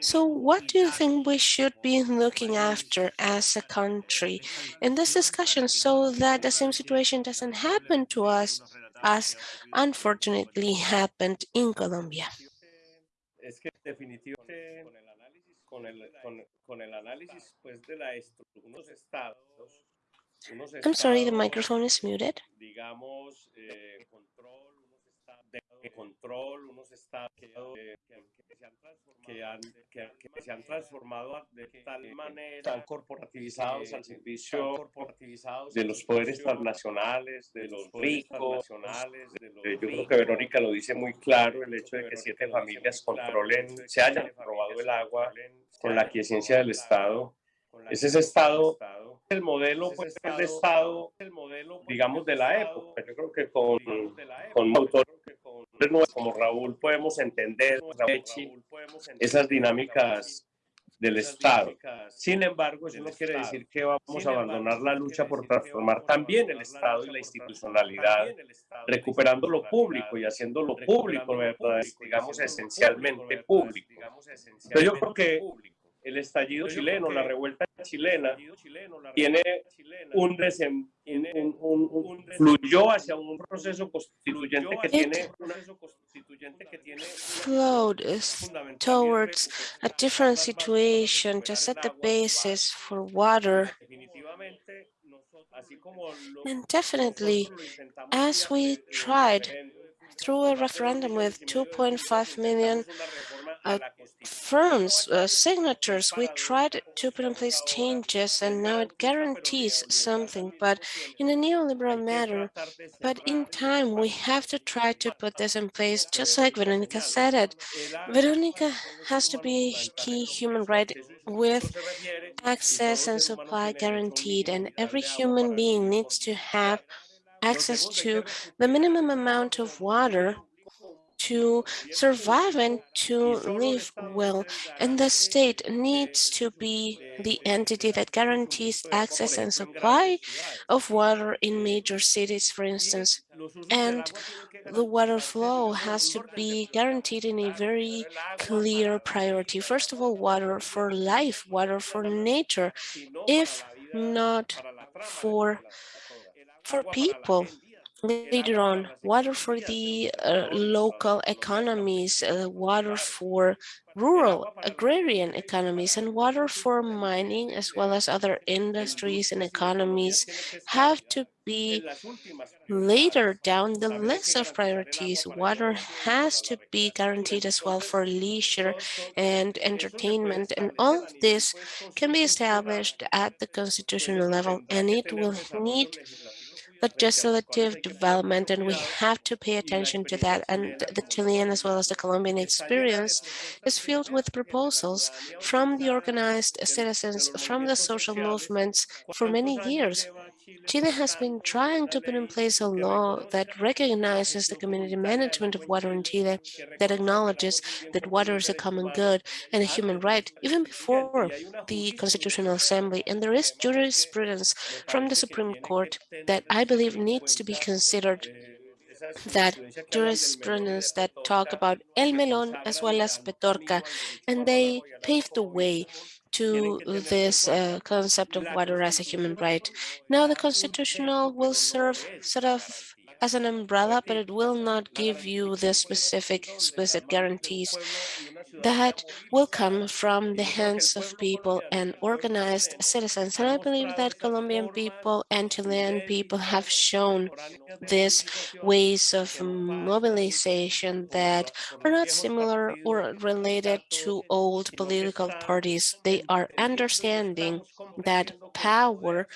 So what do you think we should be looking after as a country in this discussion so that the same situation doesn't happen to us as unfortunately happened in Colombia? I'm sorry, the microphone is muted. digamos, eh, control, unos estados de control, unos estados que, que- que se han transformado, que han, que- que se han transformado de tal manera, están corporativizados al servicio corporativizados de los poderes transnacionales, de los ricos, de los yo creo que Verónica lo dice muy claro, el hecho de que siete familias controlen, se hayan robado el agua con la quiesencia del Estado. Es ese Estado, el modelo, pues, el Estado, el modelo, digamos, de la época. Yo creo que con, con autores como Raúl podemos entender esas dinámicas del Estado. Sin embargo, eso no quiere decir que vamos a abandonar la lucha por transformar también el Estado y la institucionalidad, recuperando lo público y haciendo lo público, digamos, esencialmente público. Pero yo creo que el estallido chileno, la revuelta chilena, tiene un, desem- un- un- un- fluyó hacia un proceso constituyente que tiene Flowed towards a different situation to set the basis for water. And definitely, as we tried through a referendum with 2.5 million uh, firms, uh, signatures, we tried to put in place changes and now it guarantees something, but in a neoliberal manner. But in time, we have to try to put this in place, just like Veronica said it. Veronica has to be a key human right with access and supply guaranteed, and every human being needs to have access to the minimum amount of water to survive and to live well. And the state needs to be the entity that guarantees access and supply of water in major cities, for instance. And the water flow has to be guaranteed in a very clear priority. First of all, water for life, water for nature, if not for for people later on water for the uh, local economies uh, water for rural agrarian economies and water for mining as well as other industries and economies have to be later down the list of priorities. Water has to be guaranteed as well for leisure and entertainment and all of this can be established at the constitutional level and it will need legislative development and we have to pay attention to that and the Chilean as well as the Colombian experience is filled with proposals from the organized citizens from the social movements for many years. Chile has been trying to put in place a law that recognizes the community management of water in Chile, that acknowledges that water is a common good and a human right, even before the Constitutional Assembly. And there is jurisprudence from the Supreme Court that I believe needs to be considered that jurisprudence that talk about El Melón as well as Petorca, and they paved the way to this uh, concept of water as a human right. Now the constitutional will serve sort of as an umbrella, but it will not give you the specific explicit guarantees that will come from the hands of people and organized citizens. And I believe that Colombian people and Chilean people have shown these ways of mobilization that are not similar or related to old political parties. They are understanding that power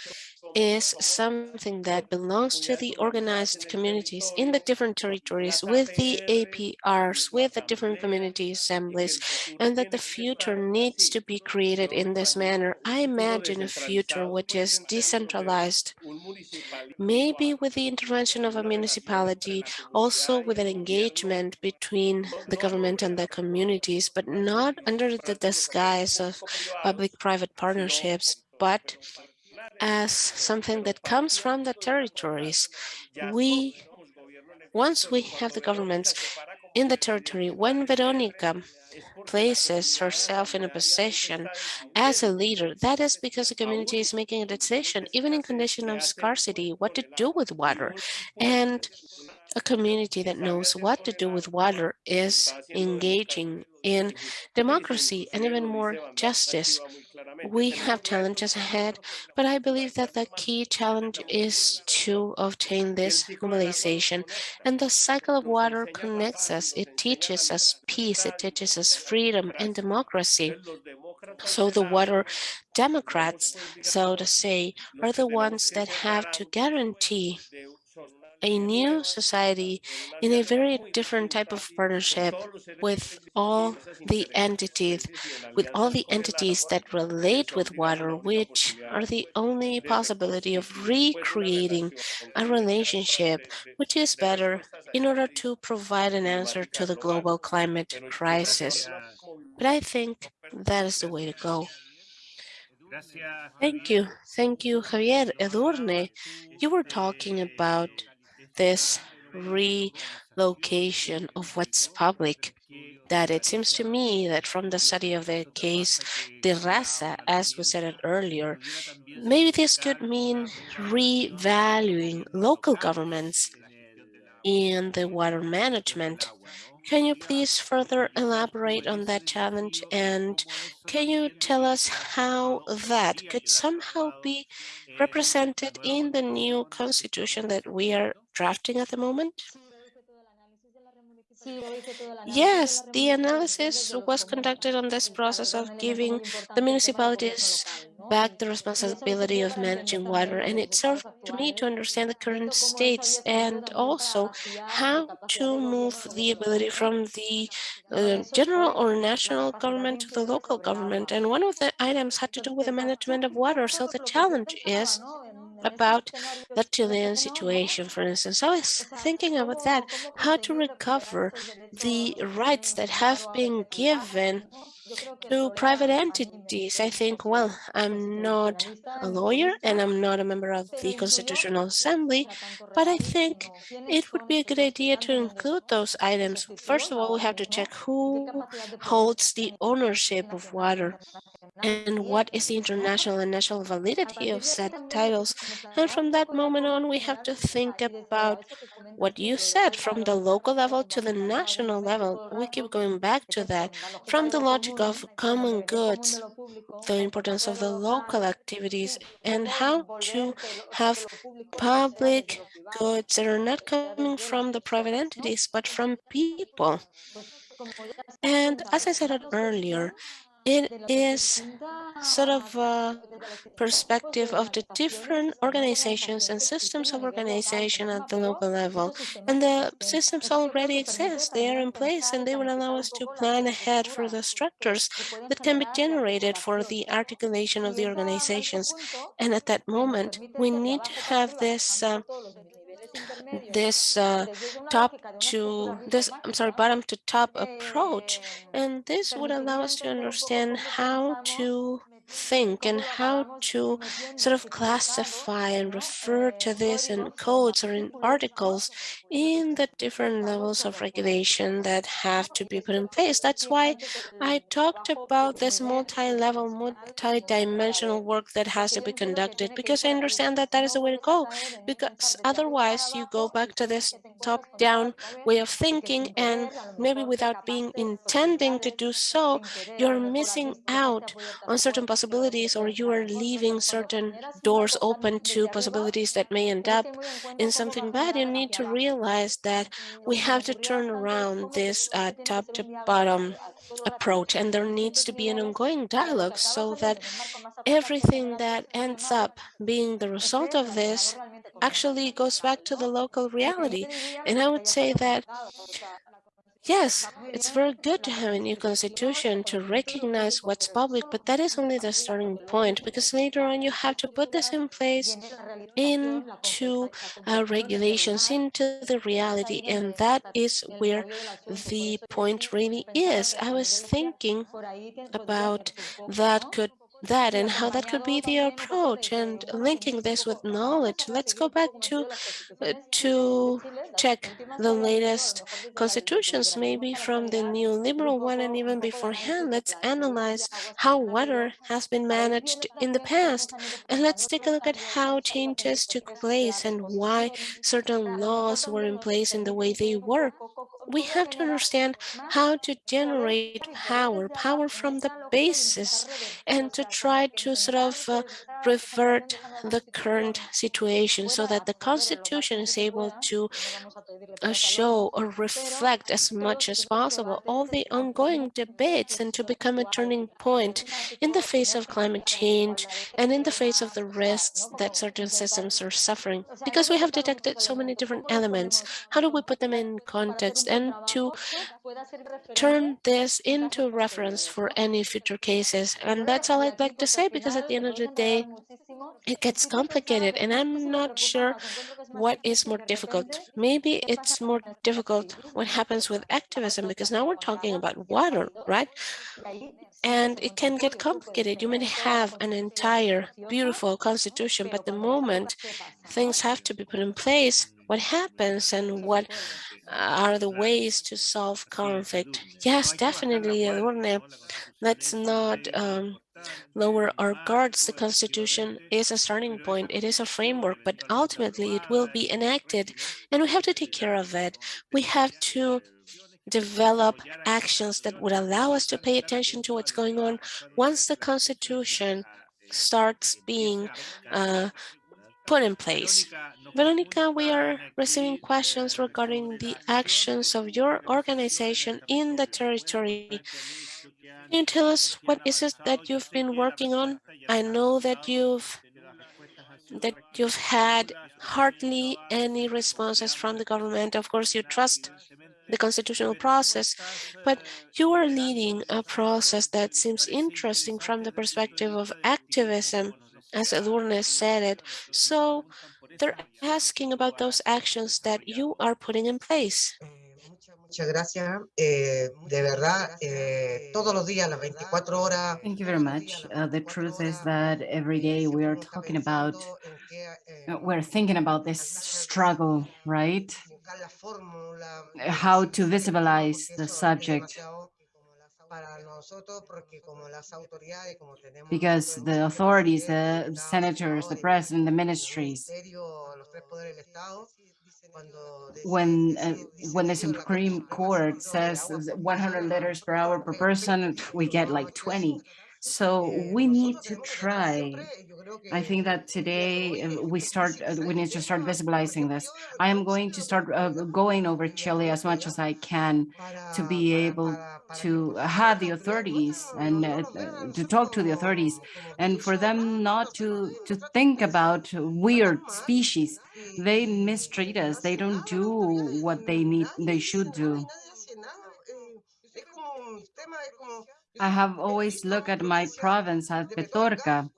is something that belongs to the organized communities in the different territories with the APRs, with the different community assemblies, and that the future needs to be created in this manner. I imagine a future which is decentralized, maybe with the intervention of a municipality, also with an engagement between the government and the communities, but not under the disguise of public-private partnerships, but as something that comes from the territories. We, once we have the governments in the territory, when Veronica places herself in a position as a leader, that is because the community is making a decision, even in condition of scarcity, what to do with water. And a community that knows what to do with water is engaging in democracy and even more justice. We have challenges ahead, but I believe that the key challenge is to obtain this mobilization. And the cycle of water connects us. It teaches us peace. It teaches us freedom and democracy. So the water Democrats, so to say, are the ones that have to guarantee a new society in a very different type of partnership with all the entities, with all the entities that relate with water, which are the only possibility of recreating a relationship which is better in order to provide an answer to the global climate crisis. But I think that is the way to go. Thank you. Thank you, Javier. Edurne, you were talking about this relocation of what's public that it seems to me that from the study of the case Terrassa, as we said it earlier, maybe this could mean revaluing local governments in the water management. Can you please further elaborate on that challenge and can you tell us how that could somehow be represented in the new constitution that we are drafting at the moment? Yes, the analysis was conducted on this process of giving the municipalities back the responsibility of managing water. And it served to me to understand the current states and also how to move the ability from the uh, general or national government to the local government. and one of the items had to do with the management of water. So the challenge is about the Chilean situation, for instance. I was thinking about that, how to recover the rights that have been given to private entities. I think, well, I'm not a lawyer and I'm not a member of the Constitutional Assembly, but I think it would be a good idea to include those items. First of all, we have to check who holds the ownership of water and what is the international and national validity of said titles. And from that moment on, we have to think about what you said from the local level to the national level. We keep going back to that from the logic of common goods, the importance of the local activities and how to have public goods that are not coming from the private entities, but from people. And as I said earlier, it is sort of a perspective of the different organizations and systems of organization at the local level. And the systems already exist, they are in place, and they will allow us to plan ahead for the structures that can be generated for the articulation of the organizations. And at that moment, we need to have this uh, this uh, top to this I'm sorry bottom to top approach and this would allow us to understand how to think and how to sort of classify and refer to this in codes or in articles in the different levels of regulation that have to be put in place. That's why I talked about this multi-level, multi-dimensional work that has to be conducted, because I understand that that is the way to go, because otherwise you go back to this top-down way of thinking and maybe without being intending to do so, you're missing out on certain possibilities or you are leaving certain doors open to possibilities that may end up in something bad. You need to realize that we have to turn around this uh, top to bottom approach and there needs to be an ongoing dialogue so that everything that ends up being the result of this actually goes back to the local reality. And I would say that Yes, it's very good to have a new constitution to recognize what's public, but that is only the starting point because later on you have to put this in place into uh, regulations, into the reality, and that is where the point really is. I was thinking about that could that and how that could be the approach and linking this with knowledge. Let's go back to uh, to check the latest constitutions, maybe from the neoliberal one and even beforehand. Let's analyze how water has been managed in the past. And let's take a look at how changes took place and why certain laws were in place in the way they were we have to understand how to generate power, power from the basis, and to try to sort of uh, revert the current situation so that the Constitution is able to uh, show or reflect as much as possible all the ongoing debates and to become a turning point in the face of climate change and in the face of the risks that certain systems are suffering. Because we have detected so many different elements, how do we put them in context and to turn this into reference for any future cases? And that's all I'd like to say because at the end of the day, it gets complicated and I'm not sure what is more difficult. Maybe it's more difficult what happens with activism because now we're talking about water, right? And it can get complicated. You may have an entire beautiful constitution, but the moment things have to be put in place, what happens and what are the ways to solve conflict? Yes, definitely, Edurne. Let's not um, lower our guards. The Constitution is a starting point. It is a framework, but ultimately it will be enacted and we have to take care of it. We have to develop actions that would allow us to pay attention to what's going on once the Constitution starts being uh, put in place. Veronica, we are receiving questions regarding the actions of your organization in the territory. Can you tell us what is it that you've been working on? I know that you've that you've had hardly any responses from the government. Of course, you trust the constitutional process, but you are leading a process that seems interesting from the perspective of activism, as Edurne said it. So they're asking about those actions that you are putting in place. Muchas gracias. Eh, de verdad, eh, todos los días, las 24 horas. Thank you very much. Uh, the truth is that every day we are talking about, uh, we're thinking about this struggle, right? How to visibilize the subject. Because the authorities, the senators, the president, the ministries, when uh, when the Supreme Court says 100 liters per hour per person, we get like 20. So we need to try. I think that today uh, we start, uh, we need to start visibilizing this. I am going to start uh, going over Chile as much as I can to be able to have the authorities and uh, to talk to the authorities and for them not to, to think about weird species. They mistreat us. They don't do what they need, they should do. I have always looked at my province as Petorca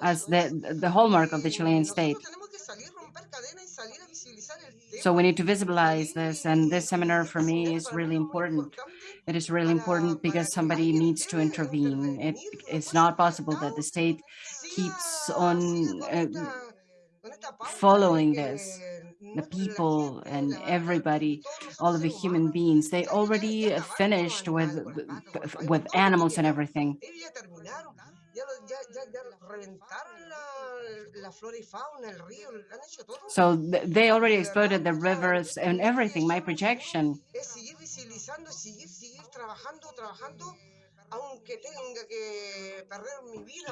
as the, the hallmark of the Chilean state. So we need to visualize this, and this seminar for me is really important. It is really important because somebody needs to intervene. It, it's not possible that the state keeps on uh, following this. The people and everybody, all of the human beings, they already finished with with animals and everything. So they already exploited the rivers and everything, my projection.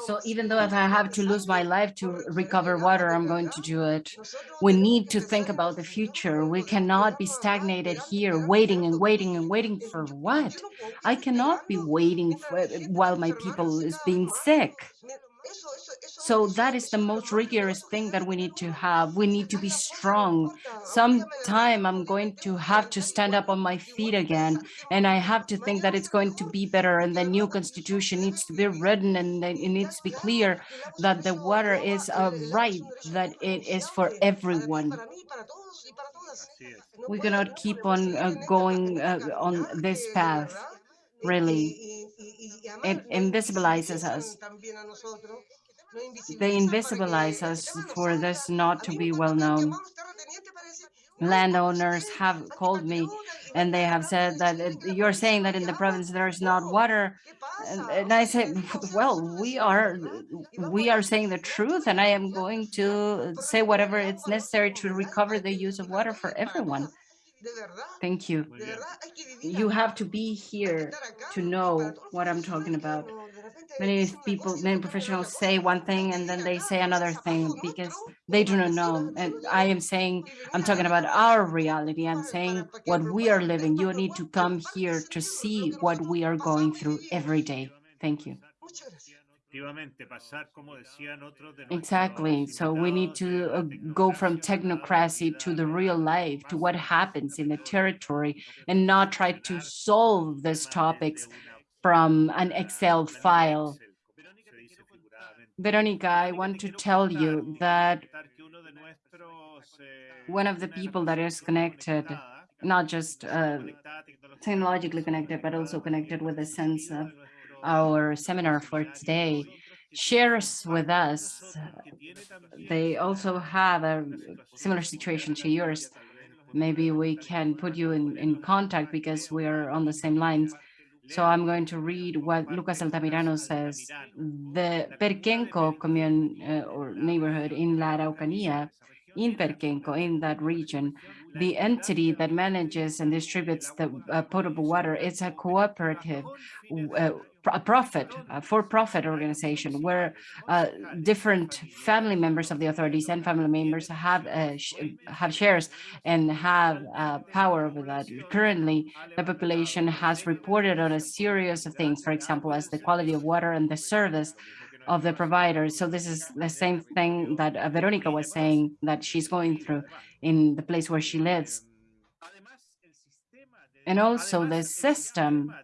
So even though if I have to lose my life to recover water, I'm going to do it. We need to think about the future. We cannot be stagnated here, waiting and waiting and waiting for what? I cannot be waiting for, while my people is being sick. So that is the most rigorous thing that we need to have. We need to be strong. Sometime I'm going to have to stand up on my feet again, and I have to think that it's going to be better, and the new constitution needs to be written, and it needs to be clear that the water is a right, that it is for everyone. We cannot keep on uh, going uh, on this path, really. It invisibilizes us. they invisibilize us for this not to be well known. Landowners have called me and they have said that you're saying that in the province there's not water. And, and I say, well, we are we are saying the truth and I am going to say whatever it's necessary to recover the use of water for everyone. Thank you. You have to be here to know what I'm talking about many people, many professionals say one thing and then they say another thing because they do not know. And I am saying, I'm talking about our reality. I'm saying what we are living. You need to come here to see what we are going through every day. Thank you. Exactly. So we need to uh, go from technocracy to the real life, to what happens in the territory, and not try to solve these topics from an Excel file. Veronica, I want to tell you that one of the people that is connected, not just uh, technologically connected, but also connected with a sense of our seminar for today, shares with us. They also have a similar situation to yours. Maybe we can put you in, in contact because we are on the same lines. So I'm going to read what Lucas Altamirano says. The Perquenco commune uh, or neighborhood in La Araucanía, in Perquenco, in that region, the entity that manages and distributes the uh, potable water is a cooperative uh, a profit, a for-profit organization where uh, different family members of the authorities and family members have uh, sh have shares and have uh, power over that. Currently, the population has reported on a series of things, for example, as the quality of water and the service of the providers. So this is the same thing that uh, Veronica was saying that she's going through in the place where she lives. And also the system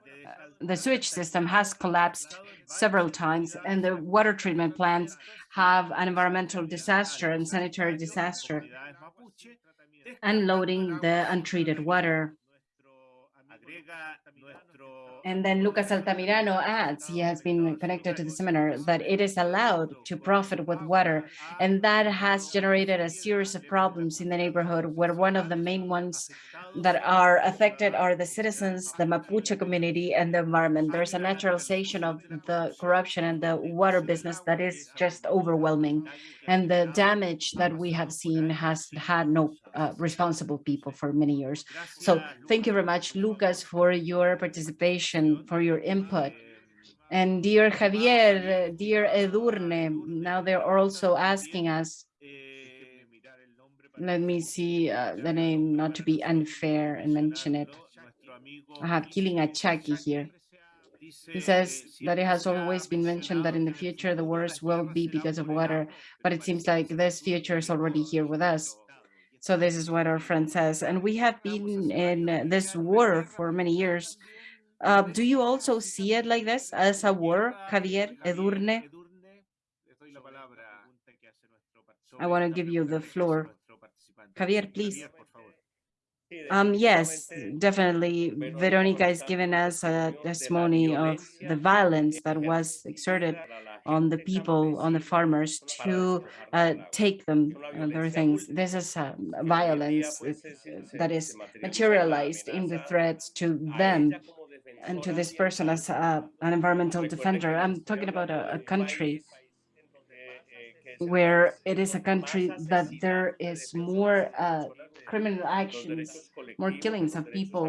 the sewage system has collapsed several times and the water treatment plants have an environmental disaster and sanitary disaster, unloading the untreated water. And then Lucas Altamirano adds, he has been connected to the seminar, that it is allowed to profit with water. And that has generated a series of problems in the neighborhood where one of the main ones that are affected are the citizens, the Mapuche community, and the environment. There's a naturalization of the corruption and the water business that is just overwhelming. And the damage that we have seen has had no uh, responsible people for many years. So thank you very much, Lucas, for your participation, for your input. And dear Javier, dear Edurne, now they're also asking us let me see uh, the name, not to be unfair and mention it. I have Killing a Chucky here. He says that it has always been mentioned that in the future the wars will be because of water, but it seems like this future is already here with us. So this is what our friend says. And we have been in this war for many years. Uh, do you also see it like this as a war, Javier Edurne? I want to give you the floor. Javier, please. Um, yes, definitely. Veronica is giving us a testimony of the violence that was exerted on the people, on the farmers to uh, take them, uh, their things. This is uh, violence that is materialized in the threats to them and to this person as uh, an environmental defender. I'm talking about a, a country where it is a country that there is more uh, criminal actions, more killings of people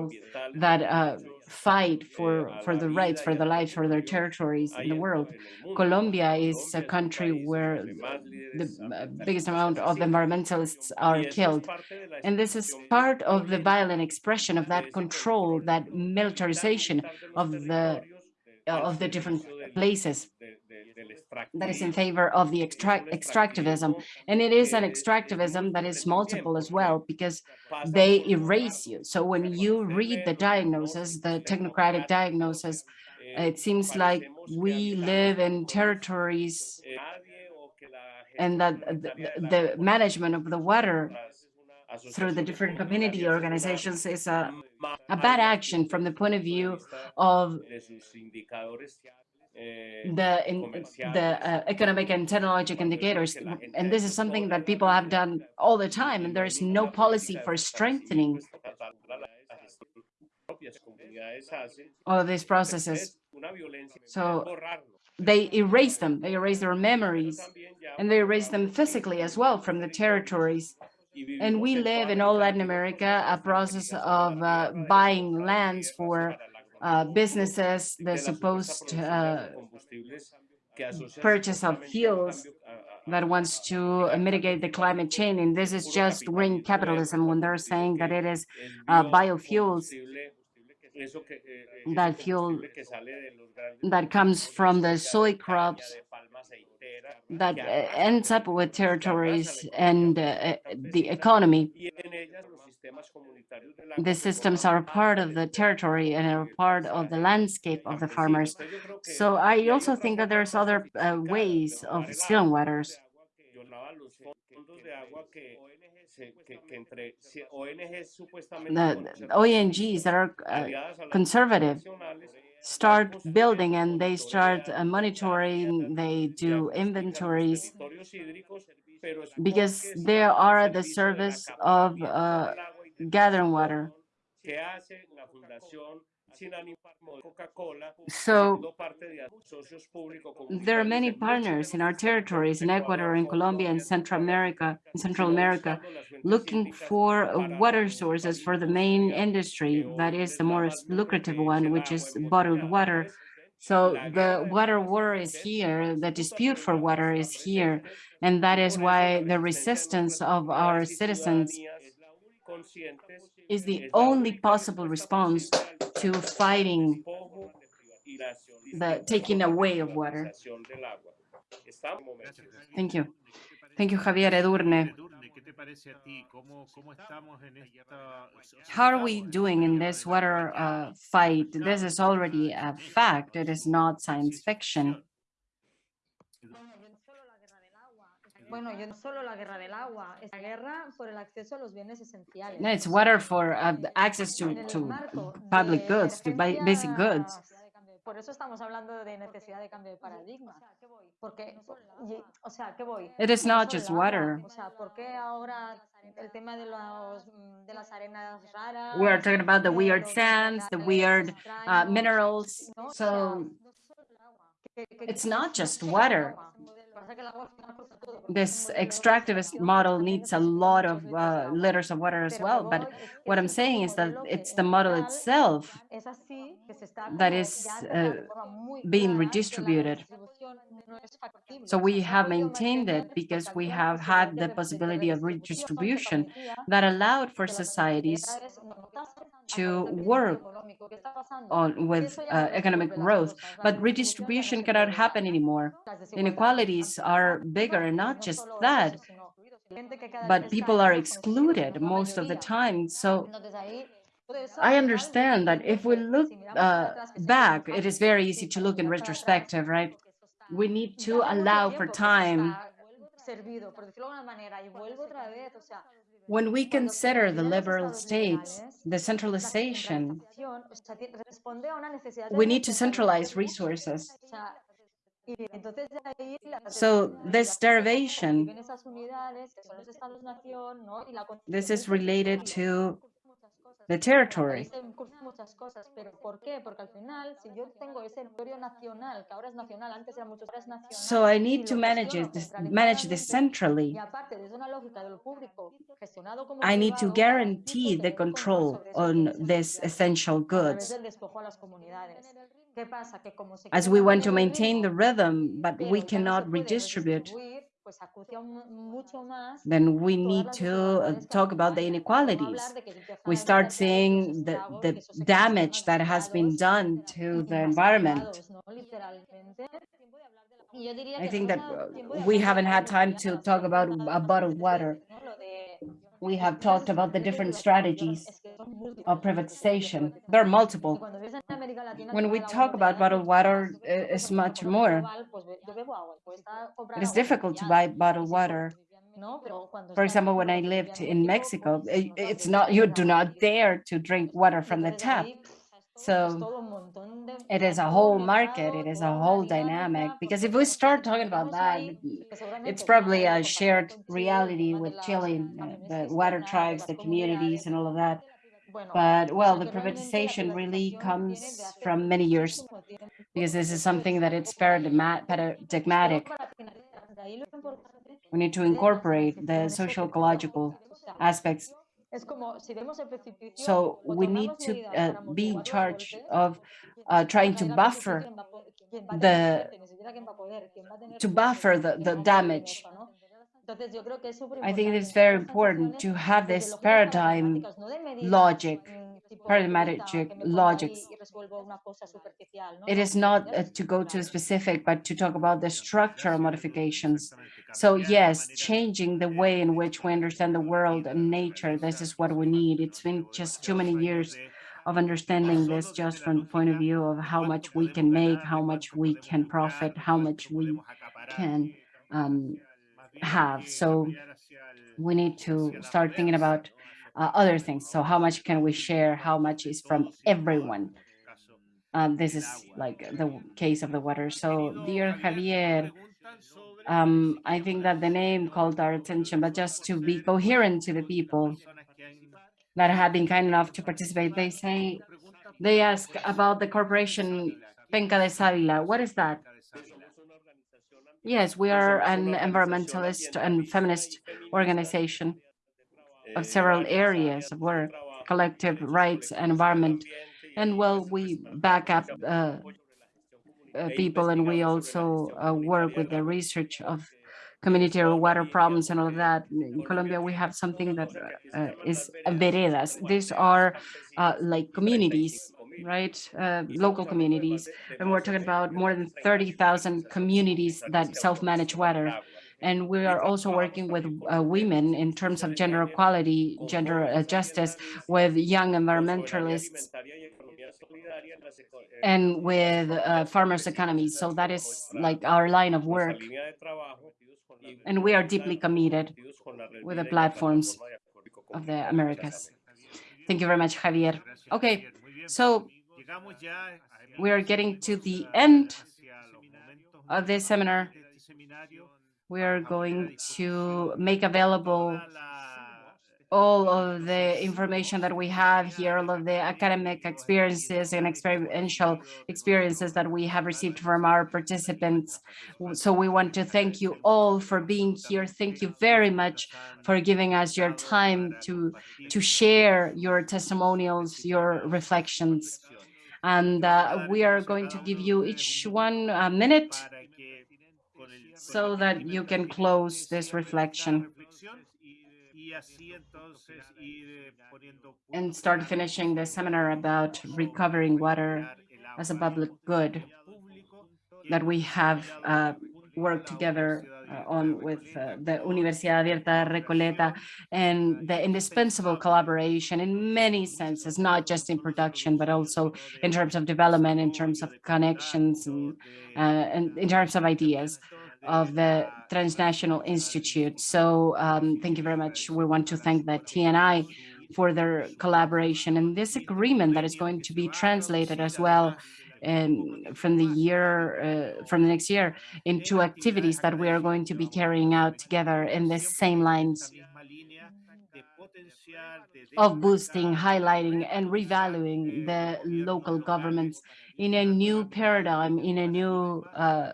that uh, fight for, for the rights, for the lives, for their territories in the world. Colombia is a country where the uh, biggest amount of environmentalists are killed. And this is part of the violent expression of that control, that militarization of the of the different places that is in favor of the extract extractivism. And it is an extractivism that is multiple as well, because they erase you. So when you read the diagnosis, the technocratic diagnosis, it seems like we live in territories and that the, the management of the water through the different community organizations is a, a bad action from the point of view of the in, the uh, economic and technological indicators and this is something that people have done all the time and there is no policy for strengthening all these processes. so they erase them they erase their memories and they erase them physically as well from the territories. and we live in all Latin America a process of uh, buying lands for uh, businesses, the supposed uh, purchase of fuels that wants to mitigate the climate change. And this is just green capitalism when they're saying that it is uh, biofuels that fuel that comes from the soy crops that uh, ends up with territories and uh, the economy. The systems are part of the territory and are part of the landscape of the farmers. So I also think that there's other uh, ways of stealing waters. The ONGs that are uh, conservative start building and they start uh, monitoring, they do inventories because they are at the service of uh, gathering water. So there are many partners in our territories in Ecuador, in Colombia, and Central America, in Central America, looking for water sources for the main industry that is the most lucrative one, which is bottled water. So the water war is here, the dispute for water is here, and that is why the resistance of our citizens is the only possible response to fighting the taking away of water. Thank you. Thank you, Javier Edurne. How are we doing in this water uh, fight? This is already a fact. It is not science fiction. Bueno, yo no solo la guerra del agua, es la guerra por el acceso a los bienes esenciales. No, it's water for uh, access to, to public goods, to basic goods. Por eso estamos hablando de necesidad de cambio de paradigma. Porque, o sea, ¿qué voy? It is not just water. O sea, ¿por qué ahora el tema de, los, de las arenas raras? We are talking about the weird sands, the weird uh, minerals. So it's not just water this extractivist model needs a lot of uh, liters of water as well. But what I'm saying is that it's the model itself that is uh, being redistributed. So we have maintained it because we have had the possibility of redistribution that allowed for societies to work on with uh, economic growth, but redistribution cannot happen anymore. Inequalities are bigger, and not just that, but people are excluded most of the time. So I understand that if we look uh, back, it is very easy to look in retrospective, right? We need to allow for time When we consider the liberal states, the centralization, centralización, o sea, ti- responde a una necesidad de we need to centralize resources. O sea, y entonces de ahí la So this derivation, viven esas unidades, que son los estados-nación, ¿no? Y la this is related to the territory. Ahí se incurren muchas cosas, pero ¿por qué? Porque al final, si yo tengo ese territorio nacional, que ahora es nacional, antes era mucho, ahora es nacional. So I need to manage it, this- manage this centrally. Y aparte, desde una lógica de lo público gestionado como I need to guarantee the control on this essential goods. del despojo a las comunidades. ¿Qué pasa? Que como se As we want to maintain the rhythm, but we ya no se cannot redistribute, redistribuir, pues acucia mu- mucho más then we need to uh, talk about the acompañan, por no hablar inequalities. de que empiezan We start emerger todos los seeing the, the damage that has been done to the environment. masificados, ¿no? Literalmente. Y yo diría I think that estamos a tiempo de we haven't had time to talk about uh, bottled water. que, ¿no? Lo de We have talked about the different strategies of privatization. There are multiple. When we talk about bottled water, uh, it's much more. Global, pues be- yo bebo agua, cuesta comprar It is difficult to buy bottled water. For example, when I lived in Mexico, it's not, you do not dare to drink water from the tap. So todo un montón de it is a whole market, it is a whole dynamic. Because if we start talking about that, ahí, que seguramente it's probably a shared con Chile, el reality with Chile, uh, the water tribes, the communities and all of that. But well, the que realmente la privatization really privatización viene de comes from many years because this is something that it's poco ahí. paradigma- Solo paradigmatic. para finalizar, de ahí lo importante We need to incorporate the social ecological aspects. Es como si vemos el precipicio, So we need to uh, be in charge of uh, trying to porque realmente sí buffer quién va a po- quién va a tener the suerte, ni siquiera quién va a poder, quién va a tener to buffer the, the va a vivir en damage. eso, ¿no? Entonces yo creo que es súper I think it is very important to have this paradigm paradigmáticas, no de medidas, logic, tipo paradigmatic turista, que me pongo ahí logics. y resuelvo una cosa superficial, ¿no? It is not uh, to go to specific, but to talk about the structural modifications. So yes, changing the way in which we understand the world and nature, this is what we need. It's been just too many years of understanding this just from the point of view of how much we can make, how much we can profit, how much we can um, have. So we need to start thinking about uh, other things. So how much can we share? How much is from everyone? Um, this is like the case of the water. So dear Javier, um, I think that the name called our attention, but just to be coherent to the people that have been kind enough to participate, they say, they ask about the corporation Penca de Sábila. What is that? Yes, we are an environmentalist and feminist organization of several areas of work, collective rights and environment. And well, we back up uh, uh, people and we also uh, work with the research of community or water problems and all of that. In Colombia, we have something that uh, is veredas. These are uh, like communities, right? Uh, local communities. And we're talking about more than 30,000 communities that self-manage water. And we are also working with uh, women in terms of gender equality, gender uh, justice, with young environmentalists and with uh, farmers' economies. So that is like our line of work. And we are deeply committed with the platforms of the Americas. Thank you very much, Javier. Okay, so we are getting to the end of this seminar. We are going to make available all of the information that we have here, all of the academic experiences and experiential experiences that we have received from our participants. So we want to thank you all for being here. Thank you very much for giving us your time to, to share your testimonials, your reflections. And uh, we are going to give you each one a minute so that you can close this reflection and start finishing the seminar about recovering water as a public good that we have uh, worked together uh, on with uh, the Universidad Abierta Recoleta and the indispensable collaboration in many senses, not just in production, but also in terms of development, in terms of connections and, uh, and in terms of ideas. Of the Transnational Institute. So um, thank you very much. We want to thank the TNI for their collaboration and this agreement that is going to be translated as well and from the year uh, from the next year into activities that we are going to be carrying out together in the same lines of boosting, highlighting, and revaluing the local governments in a new paradigm, in a new uh,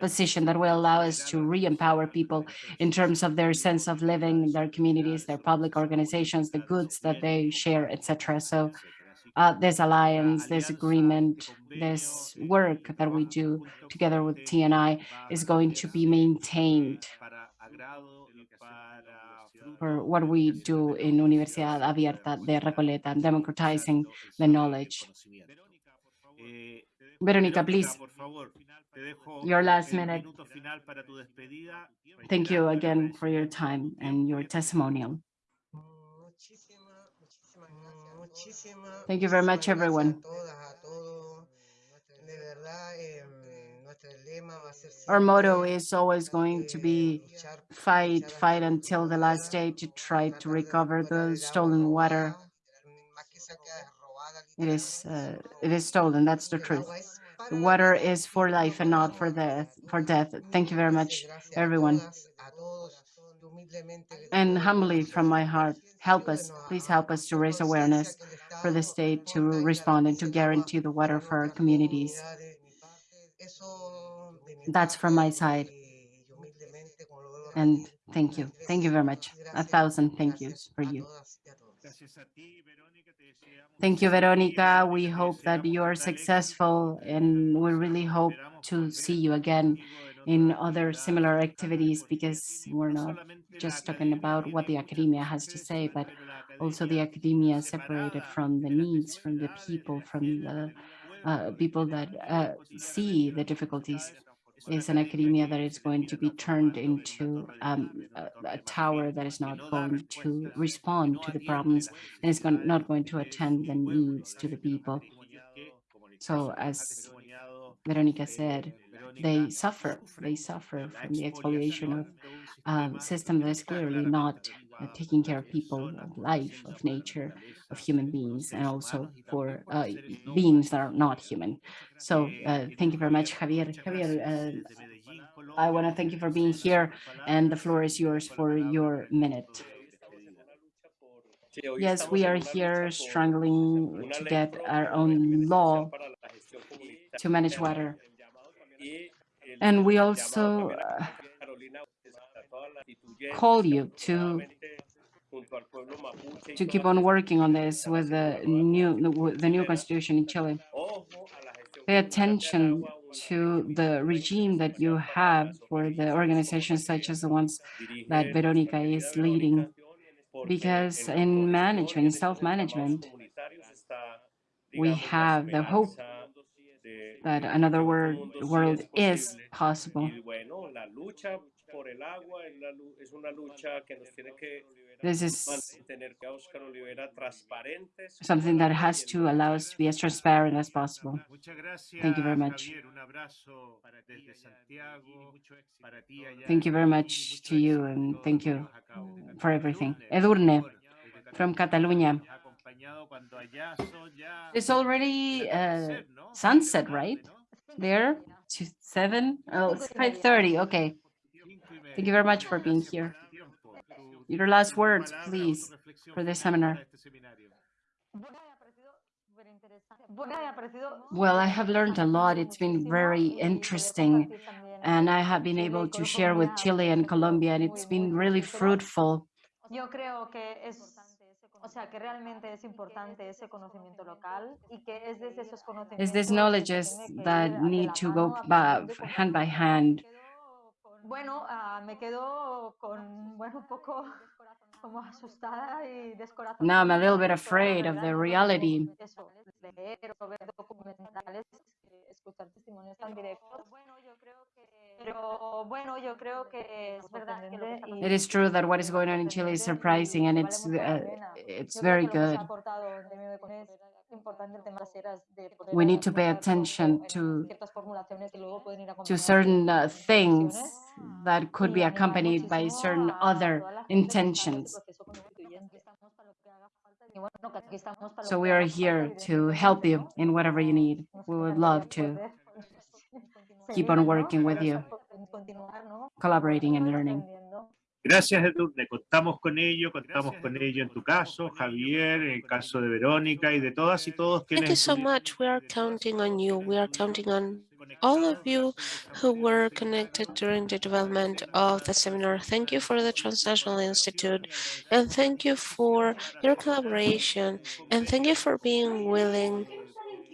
position that will allow us to re-empower people in terms of their sense of living, in their communities, their public organizations, the goods that they share, etc. So uh, this alliance, this agreement, this work that we do together with TNI is going to be maintained for what we do in Universidad Abierta de Recoleta, democratizing the knowledge. Veronica, please, your last minute. Thank you again for your time and your testimonial. Thank you very much, everyone. Our motto is always going to be fight, fight until the last day to try to recover the stolen water. It is, uh, it is stolen. That's the truth. Water is for life and not for death. For death. Thank you very much, everyone. And humbly from my heart, help us, please help us to raise awareness for the state to respond and to guarantee the water for our communities. That's from my side. And thank you. Thank you very much. A thousand thank yous for you. Thank you, Veronica. We hope that you are successful and we really hope to see you again in other similar activities because we're not just talking about what the academia has to say, but also the academia separated from the needs, from the people, from the uh, people that uh, see the difficulties is an academia that is going to be turned into um, a, a, tower that is not going to respond to the problems and is going, not going to attend the needs to the people. So as Veronica said, they suffer, they suffer from the expoliation of um, system that is clearly not uh, taking care of people, of life, of nature, of human beings, and also for uh, beings that are not human. So uh, thank you very much, Javier. Javier, uh, I want to thank you for being here, and the floor is yours for your minute. Yes, we are here struggling to get our own law to manage water. And we also uh, call you to to keep on working on this with the new the new constitution in Chile. Pay attention to the regime that you have for the organizations such as the ones that Veronica is leading, because in management, in self-management, we have the hope that another world, world is possible. This is something that has to allow us to be as transparent as possible. Thank you very much. Thank you very much to you and thank you for everything. Edurne from Catalonia. It's already uh, sunset, right? There, to seven. Oh, it's 5.30, okay. Thank you very much for being here. Your last words, please, for this seminar. Well, I have learned a lot. It's been very interesting. And I have been able to share with Chile and Colombia, and it's been really fruitful. It's these knowledges that need to go hand by hand bueno, uh, me quedo con, bueno, un poco como asustada y descorazonada. Now I'm a little bit afraid of the reality. Eso, leer o ver documentales, escuchar testimonios tan directos. Pero bueno, yo creo que es verdad que It is true that what is going on in Chile is surprising and it's uh, it's very good. importante el tema de las eras de poder We need to pay adaptar un poco attention to ciertas formulaciones que luego pueden ir to certain uh, things that could be accompanied by certain other toda la gente que está en este intentions. So we are here to help you in whatever you need. We would love to keep on working with you, collaborating and learning. Gracias, Edurne. Contamos con ello, contamos con ello en tu caso, Javier, en el caso de Verónica y de todas y todos Thank you so much. We are counting on you. We are counting on all of you who were connected during the development of the seminar. Thank you for the Transnational Institute and thank you for your collaboration and thank you for being willing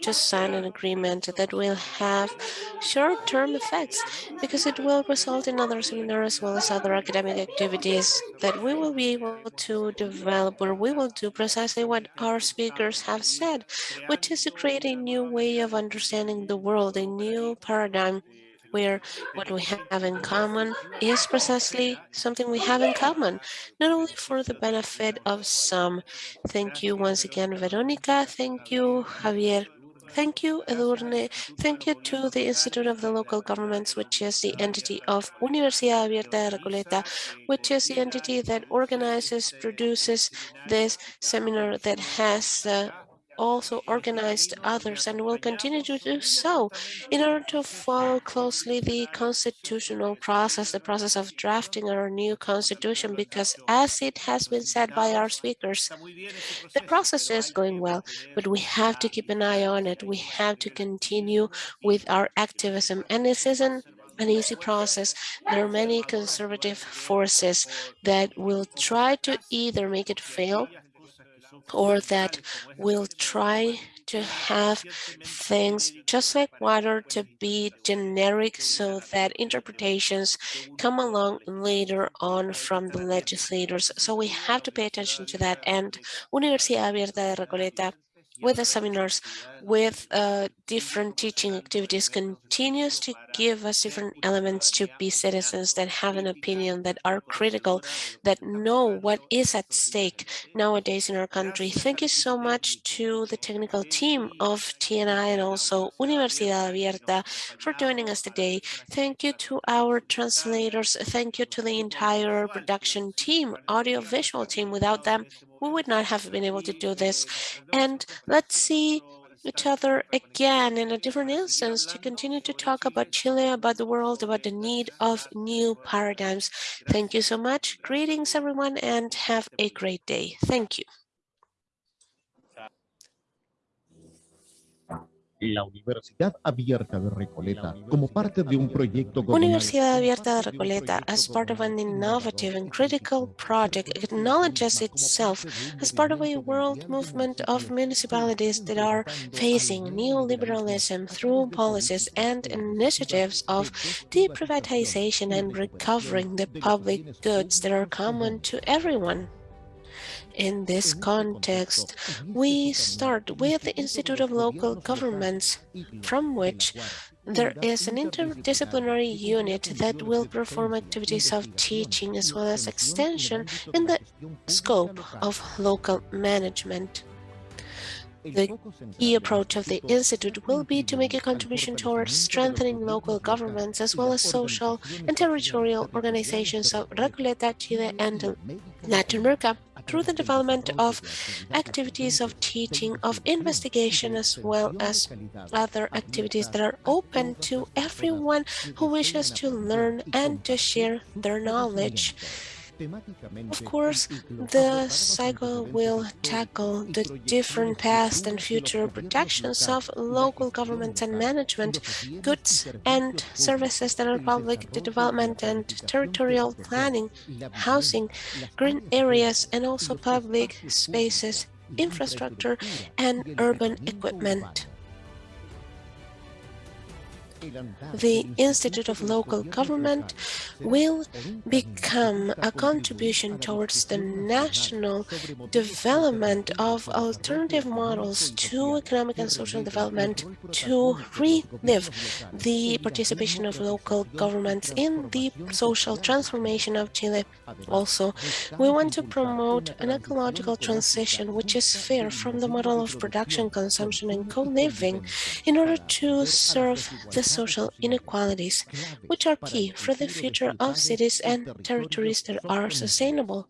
to sign an agreement that will have short-term effects because it will result in other seminars as well as other academic activities that we will be able to develop where we will do precisely what our speakers have said, which is to create a new way of understanding the world, a new paradigm where what we have in common is precisely something we have in common, not only for the benefit of some. Thank you once again, Veronica. Thank you, Javier. Thank you, Edurne. Thank you to the Institute of the Local Governments, which is the entity of Universidad Abierta de Recoleta, which is the entity that organizes, produces this seminar that has uh, also organized others and will continue to do so in order to follow closely the constitutional process, the process of drafting our new constitution, because as it has been said by our speakers, the process is going well, but we have to keep an eye on it. We have to continue with our activism, and this isn't an easy process. There are many conservative forces that will try to either make it fail or that will try to have things just like water to be generic so that interpretations come along later on from the legislators. So we have to pay attention to that. And Universidad Abierta de Recoleta with the seminars, with uh, different teaching activities, continues to give us different elements to be citizens that have an opinion, that are critical, that know what is at stake nowadays in our country. Thank you so much to the technical team of TNI and also Universidad Abierta for joining us today. Thank you to our translators. Thank you to the entire production team, audiovisual team. Without them, we would not have been able to do this. And let's see each other again in a different instance to continue to talk about Chile, about the world, about the need of new paradigms. Thank you so much. Greetings, everyone, and have a great day. Thank you. La Universidad Abierta de Recoleta, como parte de un proyecto Universidad Abierta de Recoleta, as part of an innovative and critical project, acknowledges itself as part of a world movement of municipalities that are facing neoliberalism through policies and initiatives of deprivatization and recovering the public goods that are common to everyone. In this context, we start with the Institute of Local Governments, from which there is an interdisciplinary unit that will perform activities of teaching as well as extension in the scope of local management. The key approach of the Institute will be to make a contribution towards strengthening local governments as well as social and territorial organizations of Recoleta, Chile, and Latin America through the development of activities of teaching, of investigation, as well as other activities that are open to everyone who wishes to learn and to share their knowledge. Of course, the cycle will tackle the different past and future protections of local governments and management, goods and services that are public, the development and territorial planning, housing, green areas, and also public spaces, infrastructure, and urban equipment. The Institute of Local Government will become a contribution towards the national development of alternative models to economic and social development to relive the participation of local governments in the social transformation of Chile. Also, we want to promote an ecological transition which is fair from the model of production, consumption, and co-living in order to serve the social inequalities, which are key for the future of cities and territories that are sustainable.